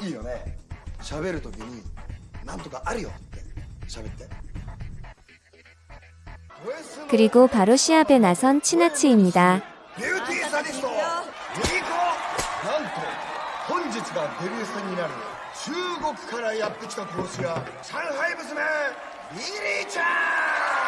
いいよね。喋る時になんとかあるよって喋って。그리고 바로 시합에 나선 치나치입니 다. 中国からやってきた殺し屋上海娘リリちゃん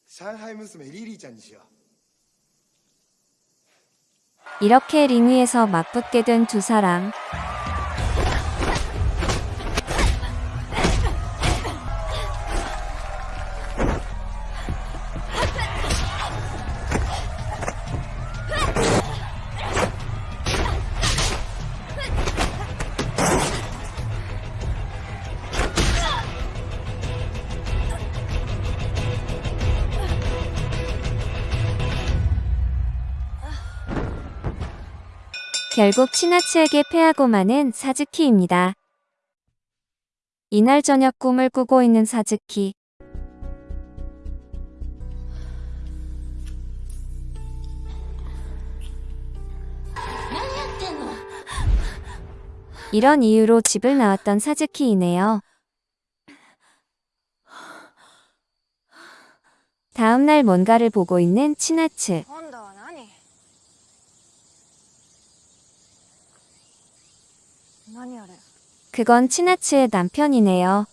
最終試合ささつき VS 上海娘リリーちゃんにしよう 이렇게 링 위에서 맞붙게 된 두 사람. 결국 치나츠에게 패하고 마는 사즈키입니다. 이날 저녁 꿈을 꾸고 있는 사즈키. 이런 이유로 집을 나왔던 사즈키이네요. 다음날 뭔가를 보고 있는 치나츠. 그건 치나츠의 남편이네요.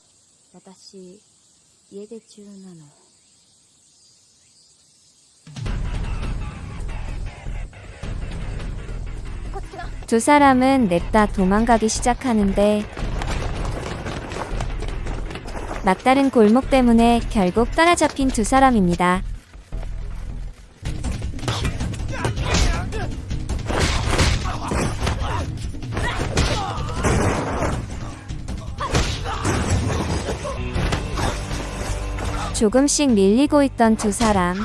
두 사람은 냅다 도망가기 시작하는데 막다른 골목 때문에 결국 따라잡힌 두 사람입니다. 조금씩 밀리고 있던 두 사람.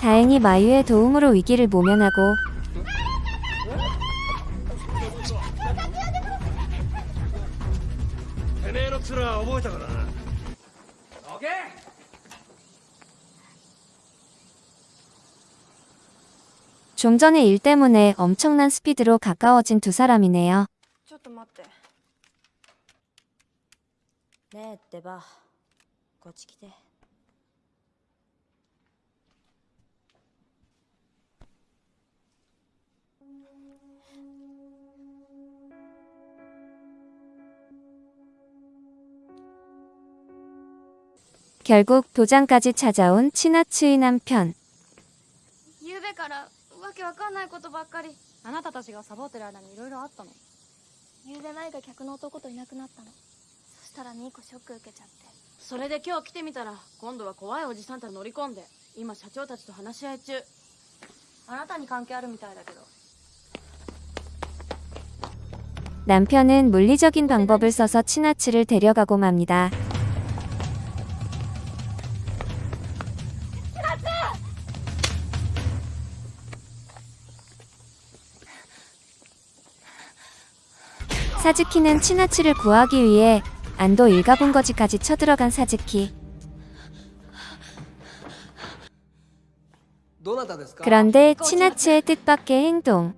다행히 마유의 도움으로 위기를 모면하고 좀 전에 일 때문에 엄청난 스피드로 가까워진 두 사람이네요. 결국 도장까지 찾아온 치나츠의 남편. 昨べからわけわかんないことばっかりあなたたちがサボってる間にいろいろあったの昨べ前が客の男といなくなったのそしたらミーコショック受けちゃってそれで今日来てみたら今度は怖いおじさんたち乗り込んで今社長たちと話し合い中あなたに関係あるみたいだけど 남편은 물리적인 방법을 써서 치나츠를 데려가고 맙니다. ' 사즈키는 치나치를 구하기 위해 안도 일가본거지까지 쳐들어간 사즈키. 그런데 치나치의 뜻밖의 행동.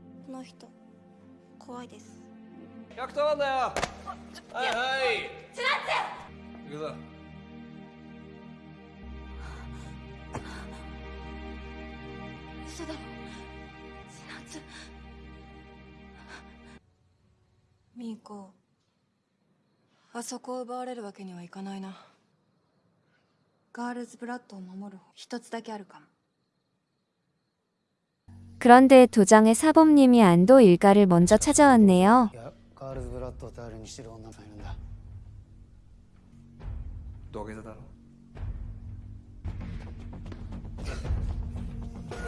ミーコあそこを奪われるわけにはいかないなガールズブラッドを守る一つだけあるかも 그런데 도장의 사범님이 안도 일가를 먼저 찾아왔네요.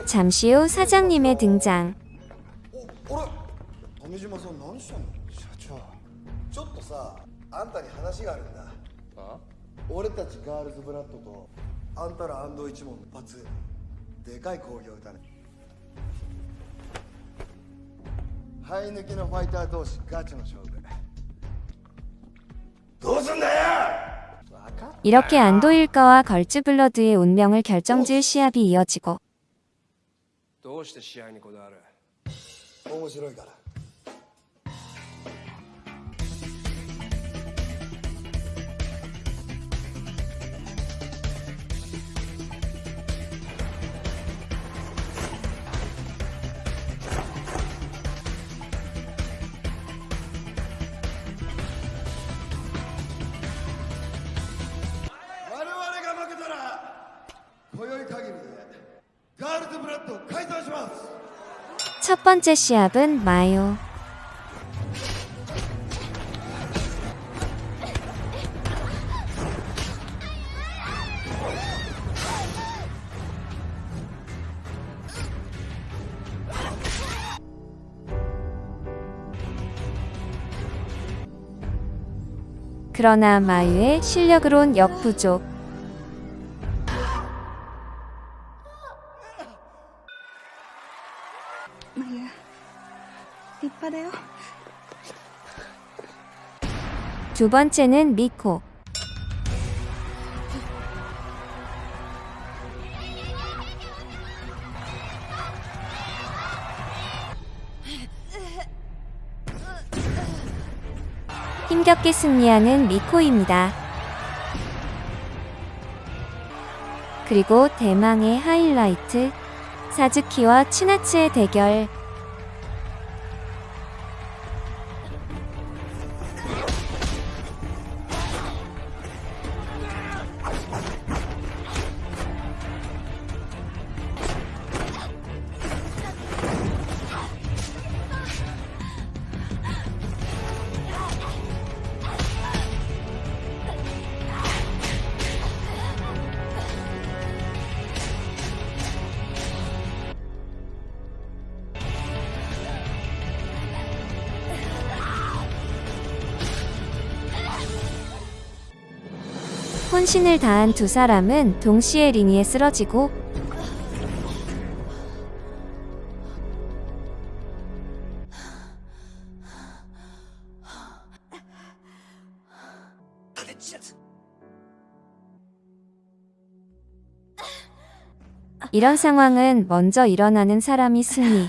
잠시 후 사장님의 등장. ちょっとさあんたに話があるんだあ俺たちガールズブラッドとあんたら安藤一門の一発でかい興行だね生え抜きのファイター同士ガチの勝負どうすんだよ 이렇게 안도 일가와 걸즈블러드의 운명을 결정지을 시합이 이어지고 どうして試合にこだわる面白いから 첫 번째 시합은 마요. 그러나 마유의 실력으론 역부족. 두 번째는 미코. 힘겹게 승리하는 미코입니다. 그리고 대망의 하이라이트 사즈키와 치나츠의 대결. 혼신을 다한 두 사람은 동시에 링 위에 쓰러지고 이런 상황은 먼저 일어나는 사람이 승리.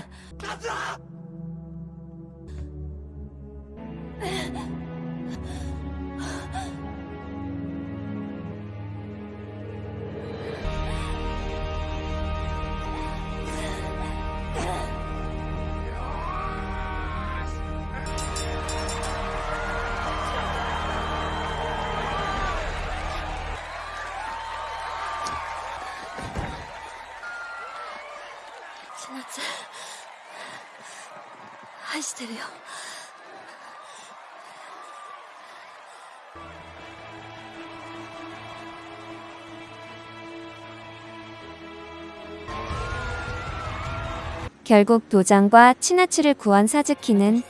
결국 도장과 치나츠를 구한 사즈키는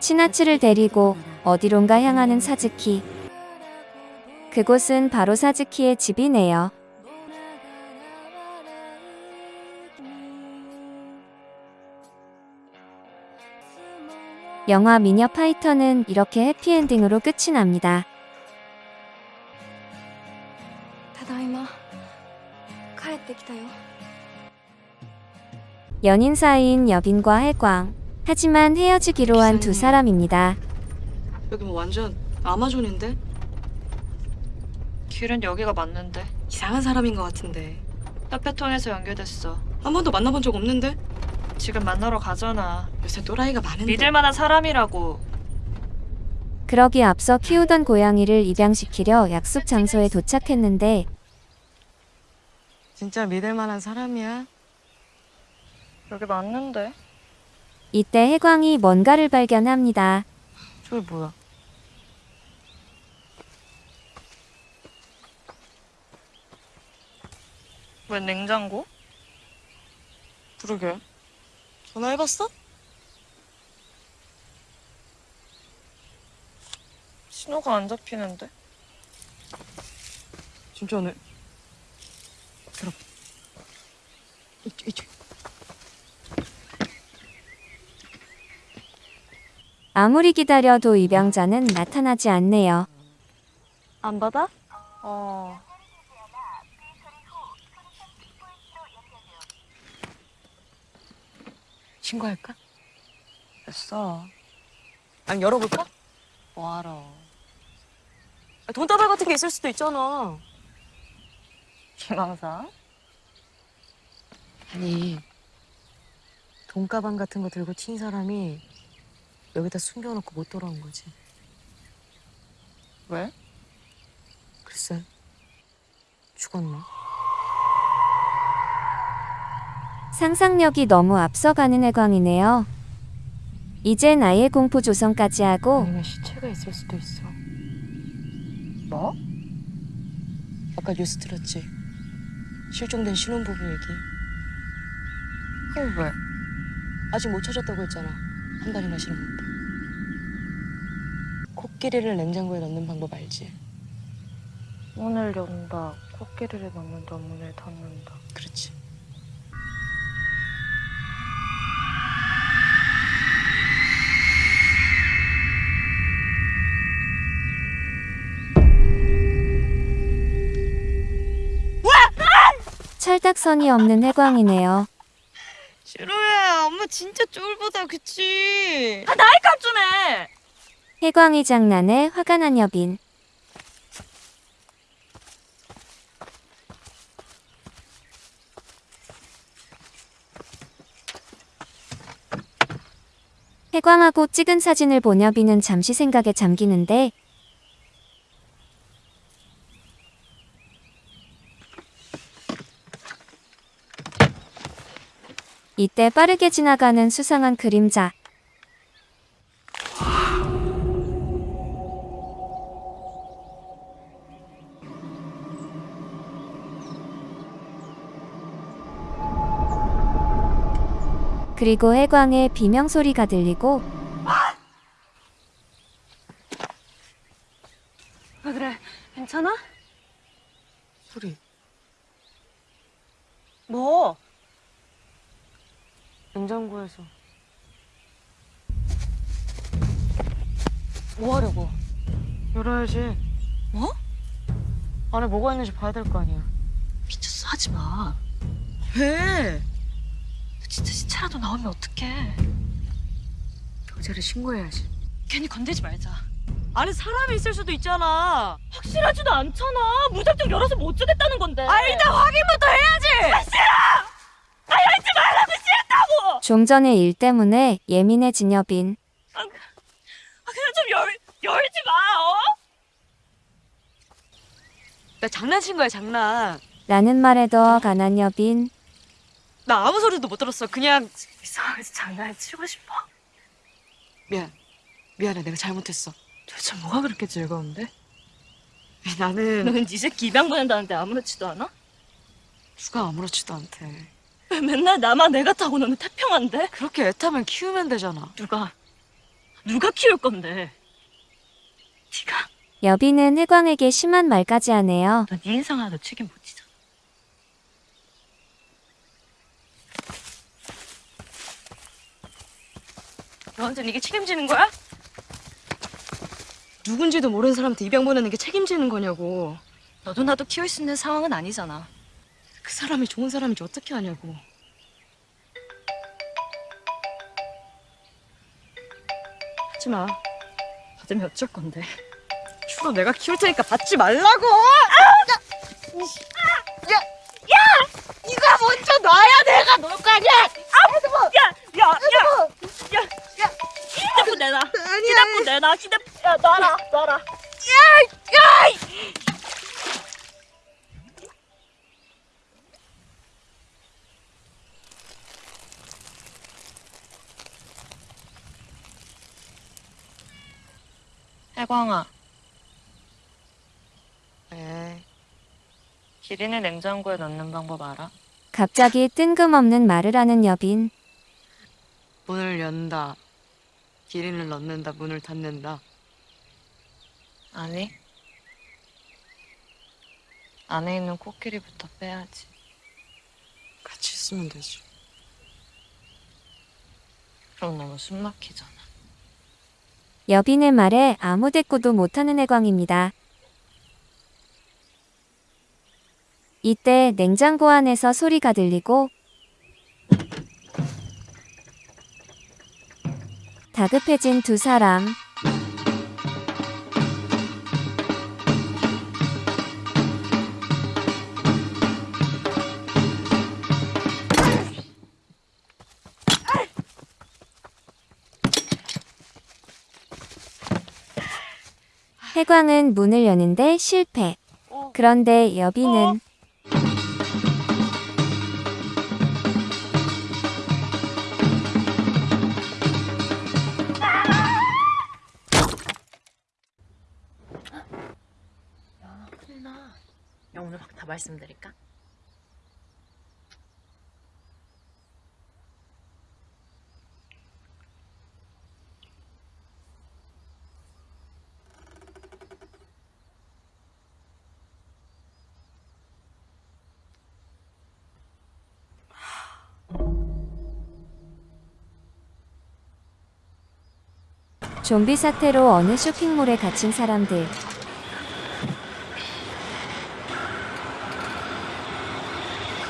치나츠를 데리고 어디론가 향하는 사즈키. 그곳은 바로 사즈키의 집이네요. 영화 미녀 파이터는 이렇게 해피엔딩으로 끝이 납니다. ただいま。帰ってきたよ。 연인 사이인 여빈과 해광. 하지만 헤어지기로 한 두 사람입니다. 여기 뭐 완전 아마존인데? 길은 여기가 맞는데. 이상한 사람인 것 같은데. 카페 통해서 연결됐어. 한 번도 만나본 적 없는데? 지금 만나러 가잖아. 요새 또라이가 많은데. 믿을 만한 사람이라고. 그러기 앞서 키우던 고양이를 입양시키려 약속 장소에 도착했는데 진짜 믿을 만한 사람이야? 여기 맞는데? 이때 해광이 뭔가를 발견합니다. 저기 뭐야? 왜 냉장고? 그러게. 전화해봤어? 신호가 안 잡히는데. 진짜네. 들어. 이쪽, 이쪽. 아무리 기다려도 입양자는 나타나지 않네요. 안 받아? 어. 신고할까? 됐어. 아니 열어볼까? 뭐하러. 돈다발 같은 게 있을 수도 있잖아. 희망사? 아니 돈가방 같은 거 들고 튄 사람이 여기다 숨겨놓고 못 돌아온 거지. 왜? 글쎄 죽었나? 상상력이 너무 앞서가는 해광이네요. 이젠 아예 공포 조성까지 하고 아니면 시체가 있을 수도 있어. 뭐? 아까 뉴스 들었지? 실종된 신혼부부 얘기. 그럼 왜? 아직 못 찾았다고 했잖아. 한 달이나 지났는데. 코끼리를 냉장고에 넣는 방법 알지? 문을 연다, 코끼리를 넣는다, 문을 닫는다. 그렇지. 철딱선이 없는 해광이네요. 싫어해. 엄마 진짜 쫄보다, 그치? 아 나이 값 좀 해. 해광이 장난에 화가 난 여빈. 해광하고 찍은 사진을 본 여빈은 잠시 생각에 잠기는데 이때 빠르게 지나가는 수상한 그림자. 그리고 해광의 비명 소리가 들리고 왜 그래? 괜찮아? 소리. 뭐? 냉장고에서. 뭐 하려고? 열어야지. 뭐? 안에 뭐가 있는지 봐야 될 거 아니야. 미쳤어, 하지 마. 왜? 진짜 시체라도 나오면 어떡해. 경찰에 신고해야지. 괜히 건들지 말자. 안에 사람이 있을 수도 있잖아. 확실하지도 않잖아. 무작정 열어서 못 주겠다는 건데. 아, 일단 확인부터 해야지. 싫어! 아, 열지 말라고 싫다고! 좀 전의 일 때문에 예민해진 여빈. 아, 그냥 좀 열, 열지 마, 어? 나 장난친 거야, 장난. 라는 말에 더 간한 여빈. 나 아무 소리도 못 들었어. 그냥 이상하게 장난을 치고 싶어. 미안. 미안해. 내가 잘못했어. 도대체 뭐가 그렇게 즐거운데? 나는 넌네 새끼 입양 보낸다는데 아무렇지도 않아? 누가 아무렇지도 않대. 왜 맨날 나만 애 같다고 너는 태평한데? 그렇게 애타면 키우면 되잖아. 누가 누가 키울 건데? 네가 여빈은 해광에게 심한 말까지 하네요. 너네 인상 하나도 책임 못 지잖아. 너한테는 이게 책임지는 거야? 누군지도 모르는 사람한테 입양 보내는 게 책임지는 거냐고. 너도 나도 키울 수 있는 상황은 아니잖아. 그 사람이 좋은 사람인지 어떻게 아냐고. 하지 마. 받으면 어쩔 건데. 주로 내가 키울 테니까 받지 말라고. 야! 야! 네가 먼저 놔야 내가 놀 거 아니야! 아, 야, 야, 야, 야, 자꾸 내놔 휴대 야 놔라 놔라. 야, 야! 해광아. 왜? 기린을 냉장고에 넣는 방법 알아? 갑자기 뜬금없는 말을 하는 여빈. 문을 연다. 기린을 넣는다. 문을 닫는다. 아니. 안에 있는 코끼리부터 빼야지. 같이 있으면 되지. 그럼 너무 숨 막히잖아. 여빈의 말에 아무 대꾸도 못하는 해광입니다. 이때 냉장고 안에서 소리가 들리고 다급해진 두 사람. 해광은 문을 여는데 실패. 그런데 여빈은 말씀드릴까? 좀비 사태로 어느 쇼핑몰에 갇힌 사람들.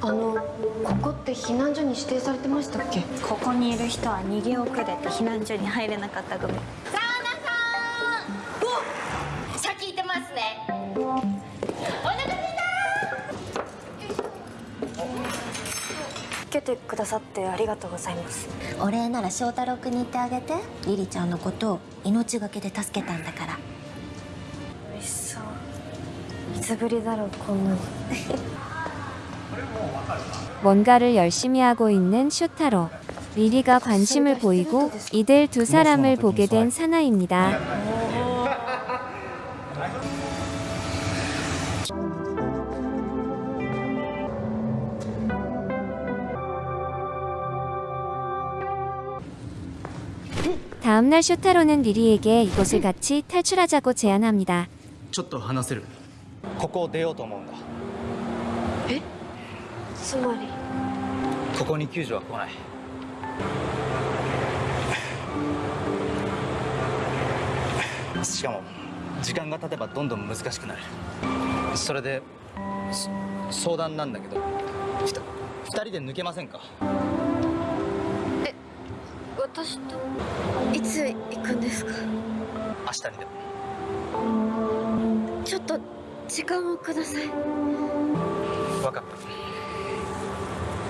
あのここって避難所に指定されてましたっけ？ここにいる人は逃げ遅れて避難所に入れなかった組先行ってますね。お腹す。いつけてくださってありがとうございます。お礼なら翔太郎君に言ってあげて。リリちゃんのことを命がけで助けたんだから。美味しそう。いつぶりだろうこんなの 뭔가를 열심히 하고 있는 쇼타로. 리리가 관심을 보이고 이들 두 사람을 보게 된 사나입니다. 다음날 쇼타로는 리리에게 이곳을 같이 탈출하자고 제안합니다. ちょっと話せるここを出ようと思うんだえ つまり？ここに救助は来ない。しかも時間が経てばどんどん難しくなる。それでそ相談なんだけど二人で抜けませんか？私といつ行くんですか？明日にでも。ちょっと時間をください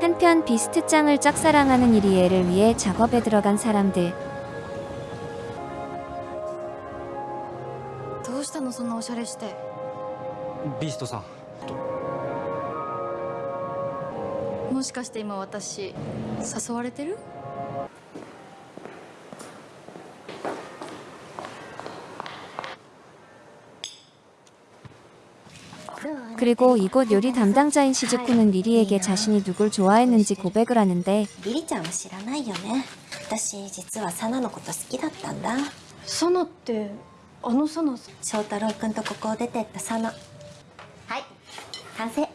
한편 비스트장을 짝사랑하는 이리에를 위해 작업에 들어간 사람들. どうしたのそんなおしゃれしてビーストさんもしかして今私誘われてる 그리고 이곳 요리 담당자인 시즈쿠는 리리에게 자신이 누굴 좋아했는지 고백을 하는데 リリちゃんは知らないよね私実はサナのこと好きだったんだサナって あのサナ翔太郎君とここを出てったサナはい完成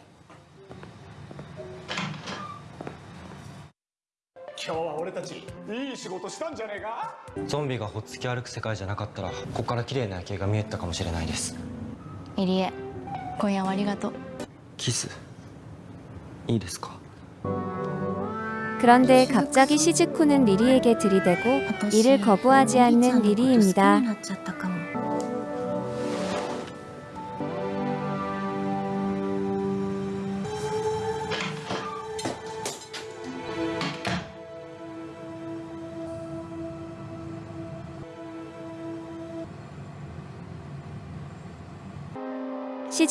今日は俺たちいい仕事したんじゃねえかゾンビがほっつき歩く世界じゃなかったらここから綺麗な夜景が見えてたかもしれないです入江 今夜はありがとうキスいいですか 그런데 갑자기 시즈코는 리리에게 들이대고 이를 거부하지 않는 리리입니다. なっち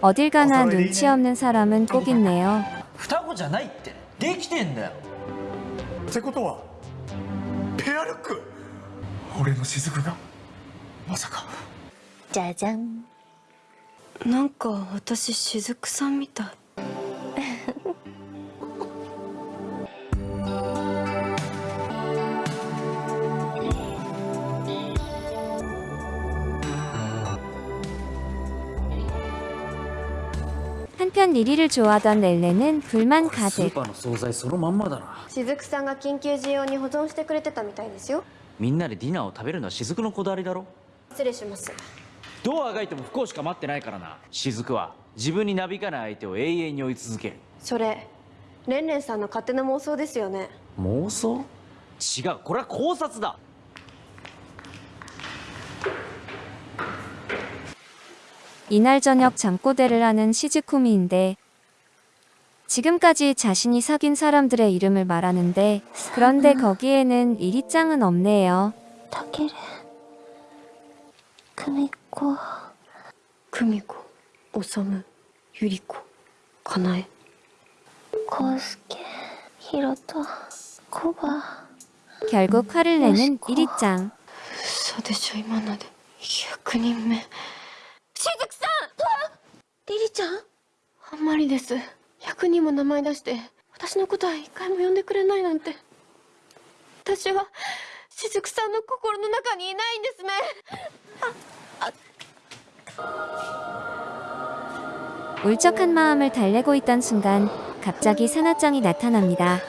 어딜 가나 눈치 없는 사람은 꼭 있네요. 双子じゃないってできてんだよってことはペアルック俺の雫がまさかじゃじゃんなんか私雫さんみたい 한편 리리를 좋아하던 렐레는 불만 가 득. 시즈쿠さんが緊急事用に保存してくれてたみたいですよ.みんなでディナーを食べるのは雫のこだわりだろ.失礼します.도어がいても不幸しか待ってないからな。雫は自分になびかない相手を永遠に追い続ける。それレンレンさんの勝手な妄想ですよね。妄想？違うこれは考察だ。 이날 저녁 잠꼬대를 하는 시즈쿠미인데 지금까지 자신이 사귄 사람들의 이름을 말하는데 그런데 거기에는 리리짱은 없네요. たける久美子久美子修ゆり子かなえ康介ひろとコバ 결국 화를 내는 리리짱. 嘘でしょ今ので100人目 雫さんリリちゃんあんまりです100人も名前出して私のことは一回も呼んでくれないなんて私は雫さんの心の中にいないんですね 울적한 마음을 달래고 있던 순간 갑자기 사나짱이 나타납니다.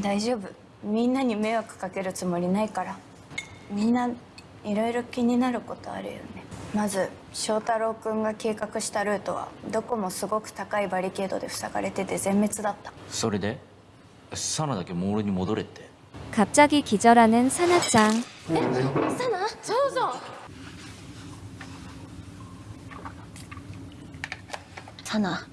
大丈夫みんなに迷惑かけるつもりないからみんないろいろ気になることあるよねまず翔太郎くんが計画したルートはどこもすごく高いバリケードで塞がれてて全滅だったそれでサナだけモールに戻れって 갑자기 기절하는 사나짱. サナそうそうサナ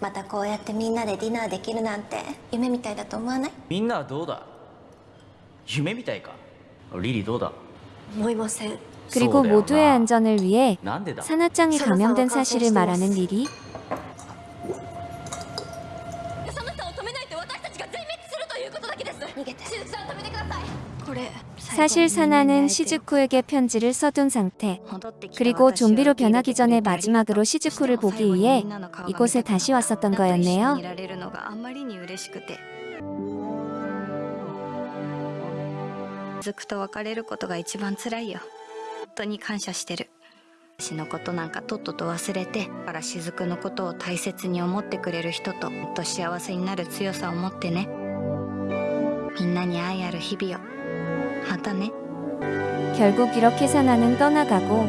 またこうやってみんなでディナーできるなんて夢みたいだと思わないみんなはどうだ夢みたいかリリどうだ思いません 그리고 소대요, 모두의 나. 안전을 위해 난데다. 사나짱이 감염된 사실을 말하는 리리. その人を止めないと私たちが全滅するということだけです逃げて雫さん止めてくださいこれ 사실 사나는 시즈쿠에게 편지를 써둔 상태. 그리고 좀비로 변하기 전에 마지막으로 시즈쿠를 보기 위해 이곳에 다시 왔었던 見 거였네요. られるのがあんまりに嬉しくてずくと別れることが一番辛いよ本当に感謝してる 私のことなんかとっとと忘れてだから雫のことを大切に思ってくれる人ともっと幸せになる強さを持ってねみんなに愛ある日々を 바다네. 결국 이렇게 사나는 떠나가고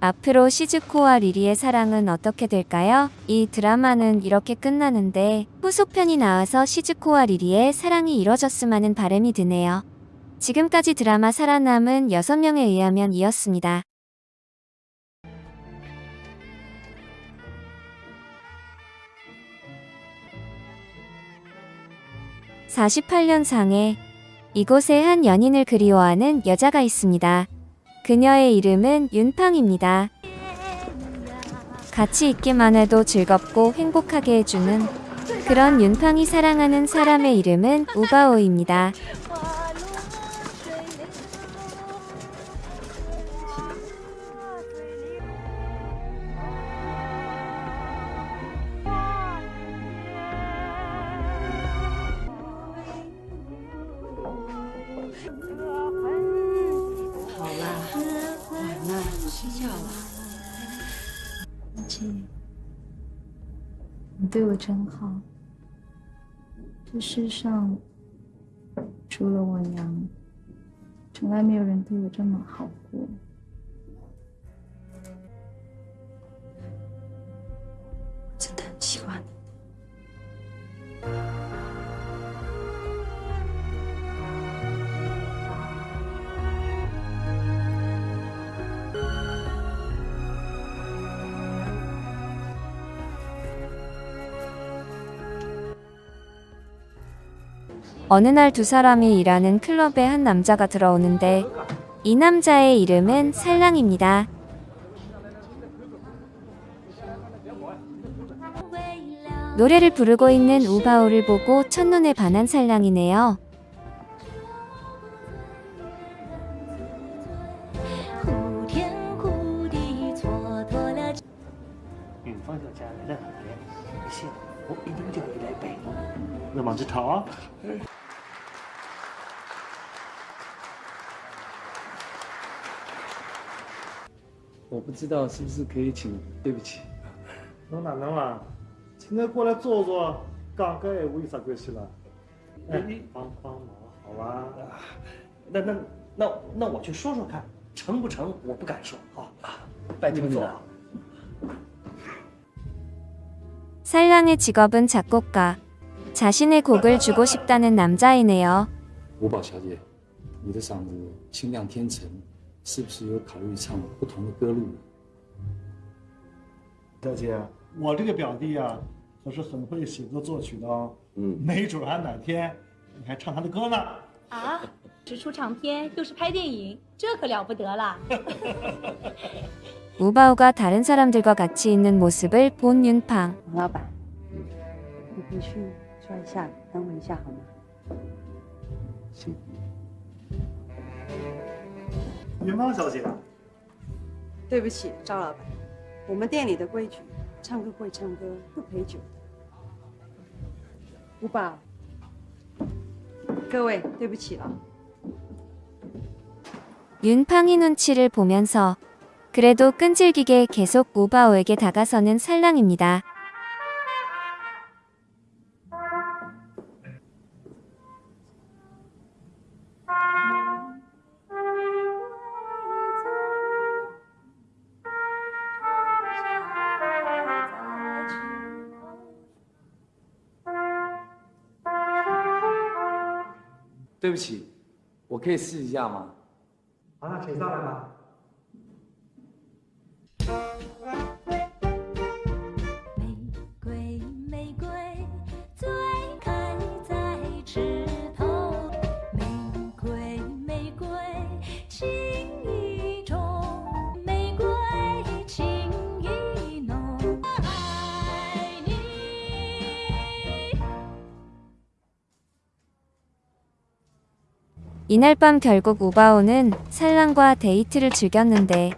앞으로 시즈코와 리리의 사랑은 어떻게 될까요? 이 드라마는 이렇게 끝나는데 후속편이 나와서 시즈코와 리리의 사랑이 이뤄졌음 하는 바람이 드네요. 지금까지 드라마 살아남은 6명에 의하면 이었습니다. (48년) 상에 이곳에 한 연인을 그리워하는 여자가 있습니다. 그녀의 이름은 윤팡입니다. 같이 있기만 해도 즐겁고 행복하게 해주는 그런 윤팡이 사랑하는 사람의 이름은 우바오입니다. 你对我真好。这世上除了我娘，从来没有人对我这么好过。真的很喜欢你。 어느 날 두 사람이 일하는 클럽에 한 남자가 들어오는데 이 남자의 이름은 살랑입니다. 노래를 부르고 있는 우바오를 보고 첫눈에 반한 살랑이네요. 知道是不是可以请对不起。侬哪能嘛？请他过来坐坐，讲个闲话有啥关系啦？哎，帮帮忙好吧？那那那那我去说说看，成不成？我不敢说。好，拜金总。 살랑의 직업은 작곡가. 자신의 곡을 주고 싶다는 남자이네요. 吴宝小姐，你的嗓子清亮天成，是不是有考虑唱不同的歌路？ 小姐，我这个表弟啊，可是很会写歌作曲的哦。嗯，没准还哪天你还唱他的歌呢。啊，只出长篇又是拍电影，这可了不得了。 우바오가 다른 사람들과 같이 있는 모습을 본 윤팡. 王老板，你回去坐一下，等我一下好吗？行。云芳小姐，对不起，赵老板， 我们店里的规矩，唱歌会唱歌，不陪酒的。吴宝，各位，对不起了。 윤팡이 눈치를 보면서 그래도 끈질기게 계속 우바오에게 다가서는 살랑입니다. “ 对不起，我可以试一下吗？”好，那请上来吧。 이날 밤 결국 우바오는 산란과 데이트를 즐겼는데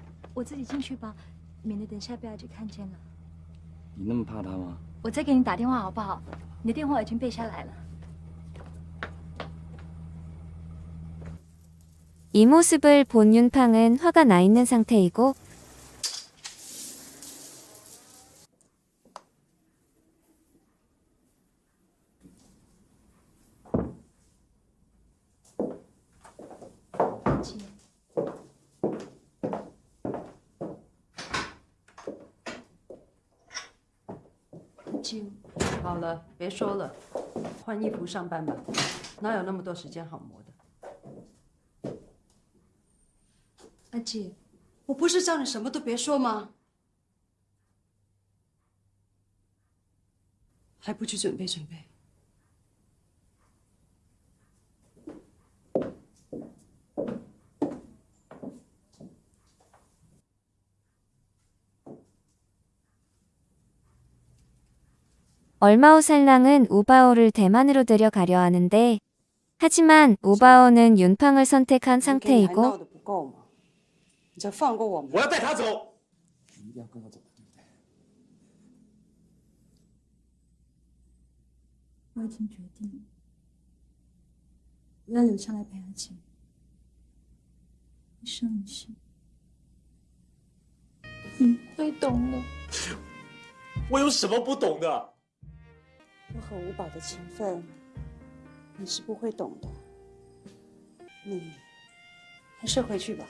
이 모습을 본 윤팡은 화가 나 있는 상태이고 了，别说了，换衣服上班吧，哪有那么多时间好磨的？阿姐，我不是叫你什么都别说吗？还不去准备准备？ 얼마 후 살랑은 우바오를 대만으로 데려가려 하는데 하지만 우바오는 윤팡을 선택한 给你还闹 상태이고 得不够吗？你就放过我们！我要带他走。你一定要跟我走，对不对？我已经决定了，我要留下来陪阿姐，一生一世。你会懂的。我有什么不懂的？ 我和五宝的情分，你是不会懂的。你还是回去吧。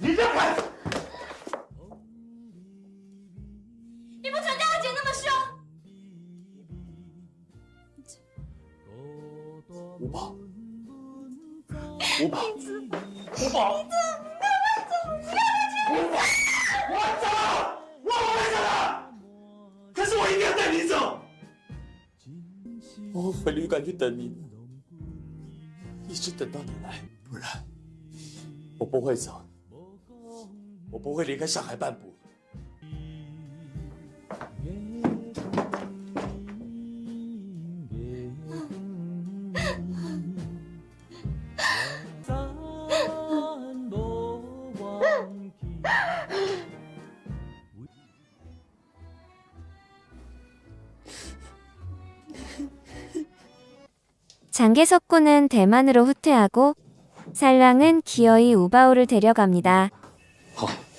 你让开！你不准对阿姐那么凶！五宝，五宝，五宝，回旅馆去等你，一直等到你来，不然我不会走，我不会离开上海半步。 장개석군은 대만으로 후퇴하고 살랑은 기어이 우바오를 데려갑니다. 没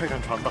회전 좋아한다.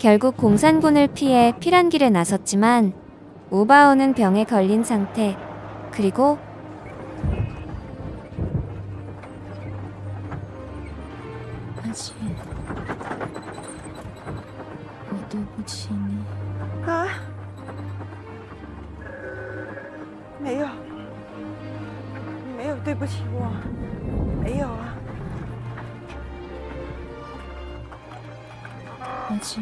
결국 공산군을 피해 피란길에 나섰지만 우바오는 병에 걸린 상태. 그리고 阿姐，我对不起你。啊？没有，没有对不起我，没有 啊。阿姐，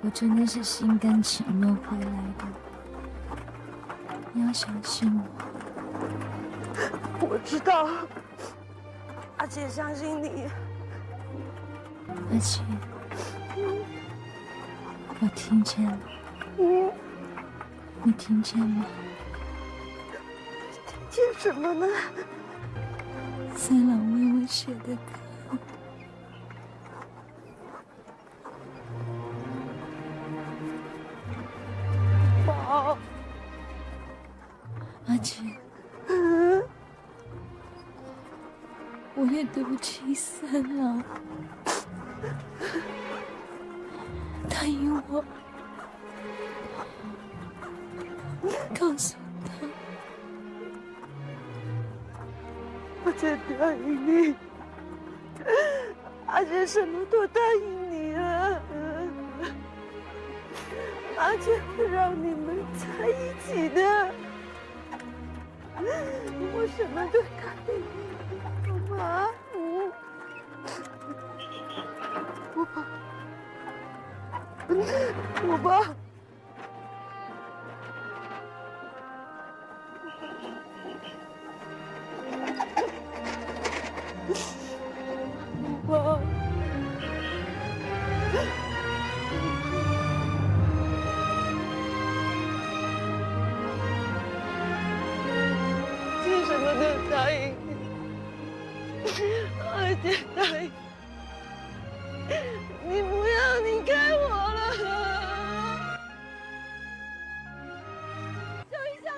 我真的是心甘情愿回来的，你要相信我。我知道，阿姐相信你。阿姐，我听见了，你听见吗？听见什么呢？三郎为我写的歌。什么都答应你了，阿姐会让你们在一起的，我什么都答应你，好吗？我爸，我爸。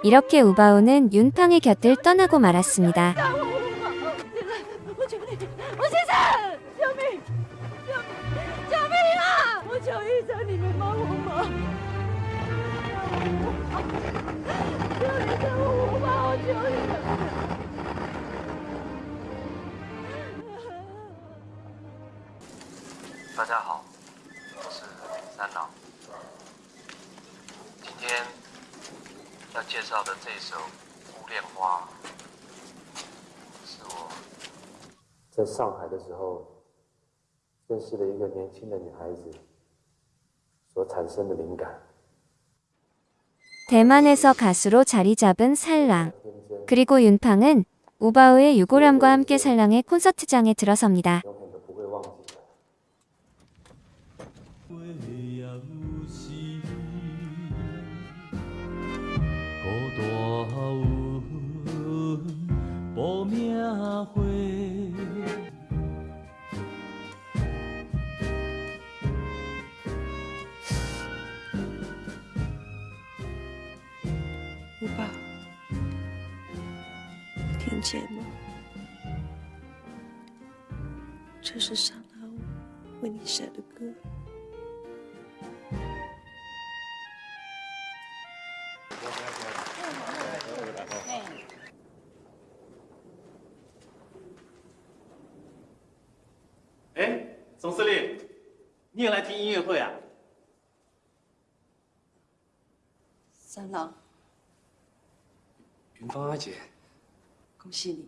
이렇게 우바오는 윤팡의 곁을 떠나고 말았습니다. 的时候认识了一个年轻的女孩子所产生的灵感。 대만에서 가수로 자리 잡은 살랑. 그리고 윤팡은 우바오의 유고람과 함께 살랑의 콘서트장에 들어섭니다. 听见吗？这是上郎为你写的歌。哎，总司令，你也来听音乐会啊？三郎，云芳阿姐，恭喜你，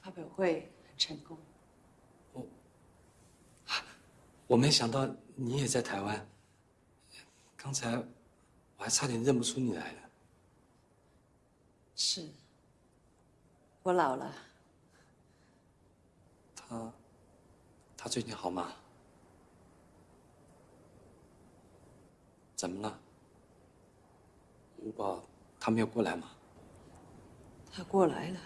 发表会很成功。我没想到你也在台湾。刚才我还差点认不出你来了。是，我老了。他，他最近好吗？怎么了？吴宝他没有过来吗？他过来了。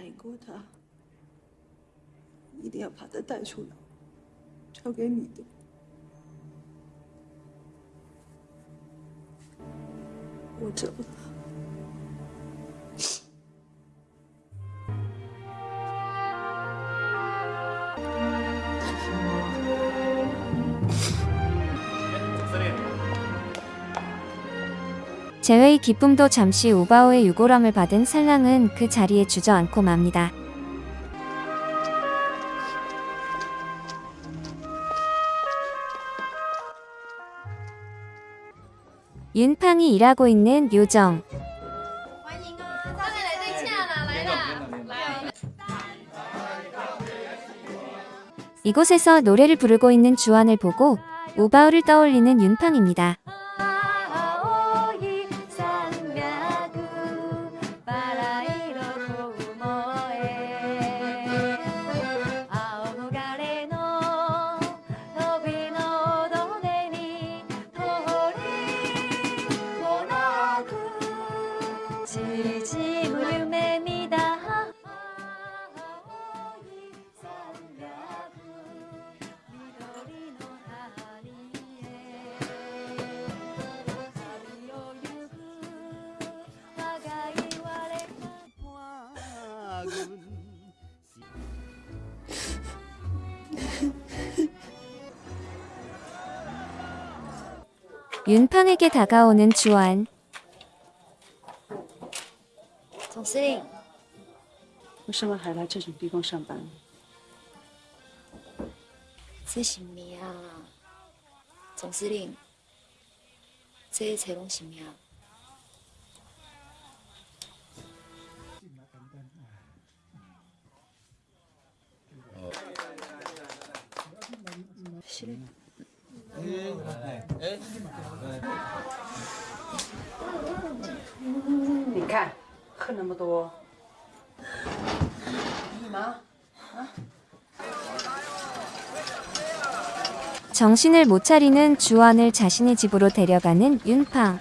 答应过他，一定要把他带出来，交给你的。我走了。 재회의 기쁨도 잠시 우바오의 유골함을 받은 살랑은 그 자리에 주저앉고 맙니다. 윤팡이 일하고 있는 요정. 이곳에서 노래를 부르고 있는 주안을 보고 우바오를 떠올리는 윤팡입니다. 윤팡에게 다가오는 주안. 总司令，为什么还来这种地方上班？这是咩啊？总司令，这一切拢是咩啊？是的。 你看，喝那么多，干嘛？ 정신을 못 차리는 주안을 자신의 집으로 데려가는 윤팡.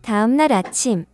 다음 날 아침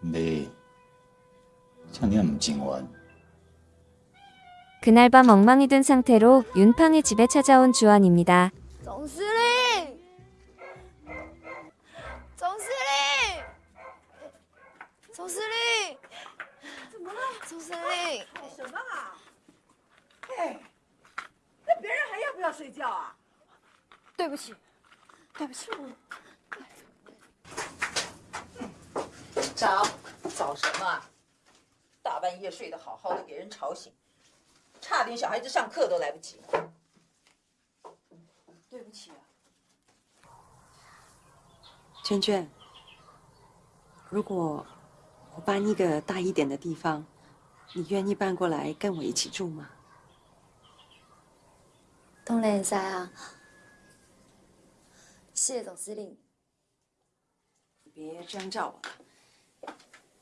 你像你唔真完， 그날 밤 엉망이 든 상태로 윤팡의 집에 찾아온 주안입니다. 总司令，总司令，总司令，怎么了？总司令，什么啊？哎，那别人还要不要睡觉啊？对不起，对不起， 早，早什么啊？大半夜睡得好好的，给人吵醒，差点小孩子上课都来不及。对不起啊。娟娟，如果我搬一个大一点的地方，你愿意搬过来跟我一起住吗？当然会使啊。谢谢总司令。别这样叫我了，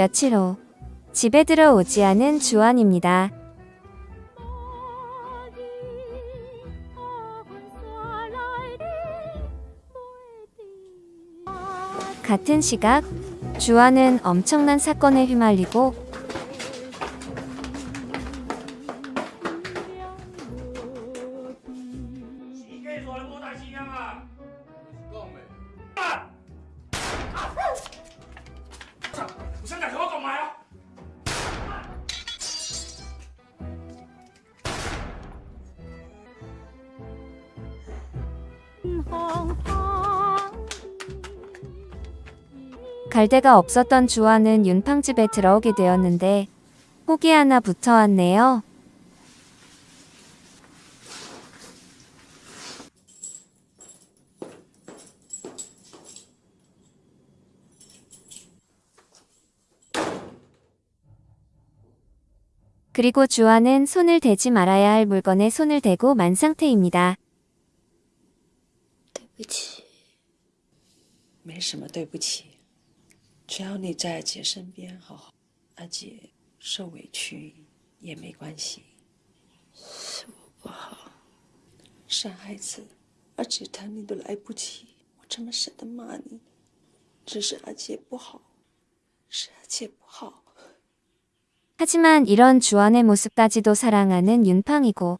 며칠 후 집에 들어오지 않은 주원입니다. 같은 시각 주아는 엄청난 사건에 휘말리고 시계 돌고 다시냐 갈대가 없었던 주화는 윤팡집에 들어오게 되었는데 혹이 하나 붙어왔네요. 그리고 주화는 손을 대지 말아야 할 물건에 손을 대고 만 상태입니다. 네, 对不起。没什么对不起。只要你在阿姐身边好好，阿姐受委屈也没关系。是我不好，傻孩子，阿姐疼你都来不及，我怎么舍得骂你？只是阿姐不好，是阿姐不好。 하지만 이런 주안의 모습까지도 사랑하는 윤팡이고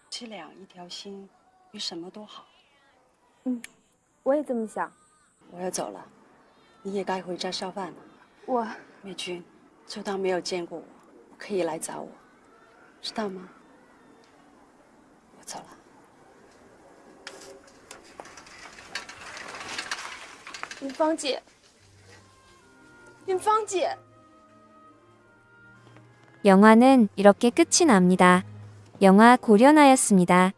七两一条心，比什么都好。嗯，我也这么想。我要走了，你也该回家烧饭了。我美君，就当没有见过我，可以来找我，知道吗？我走了。云芳姐，云芳姐。 영화는 이렇게 끝이 납니다. 영화 고려나였습니다.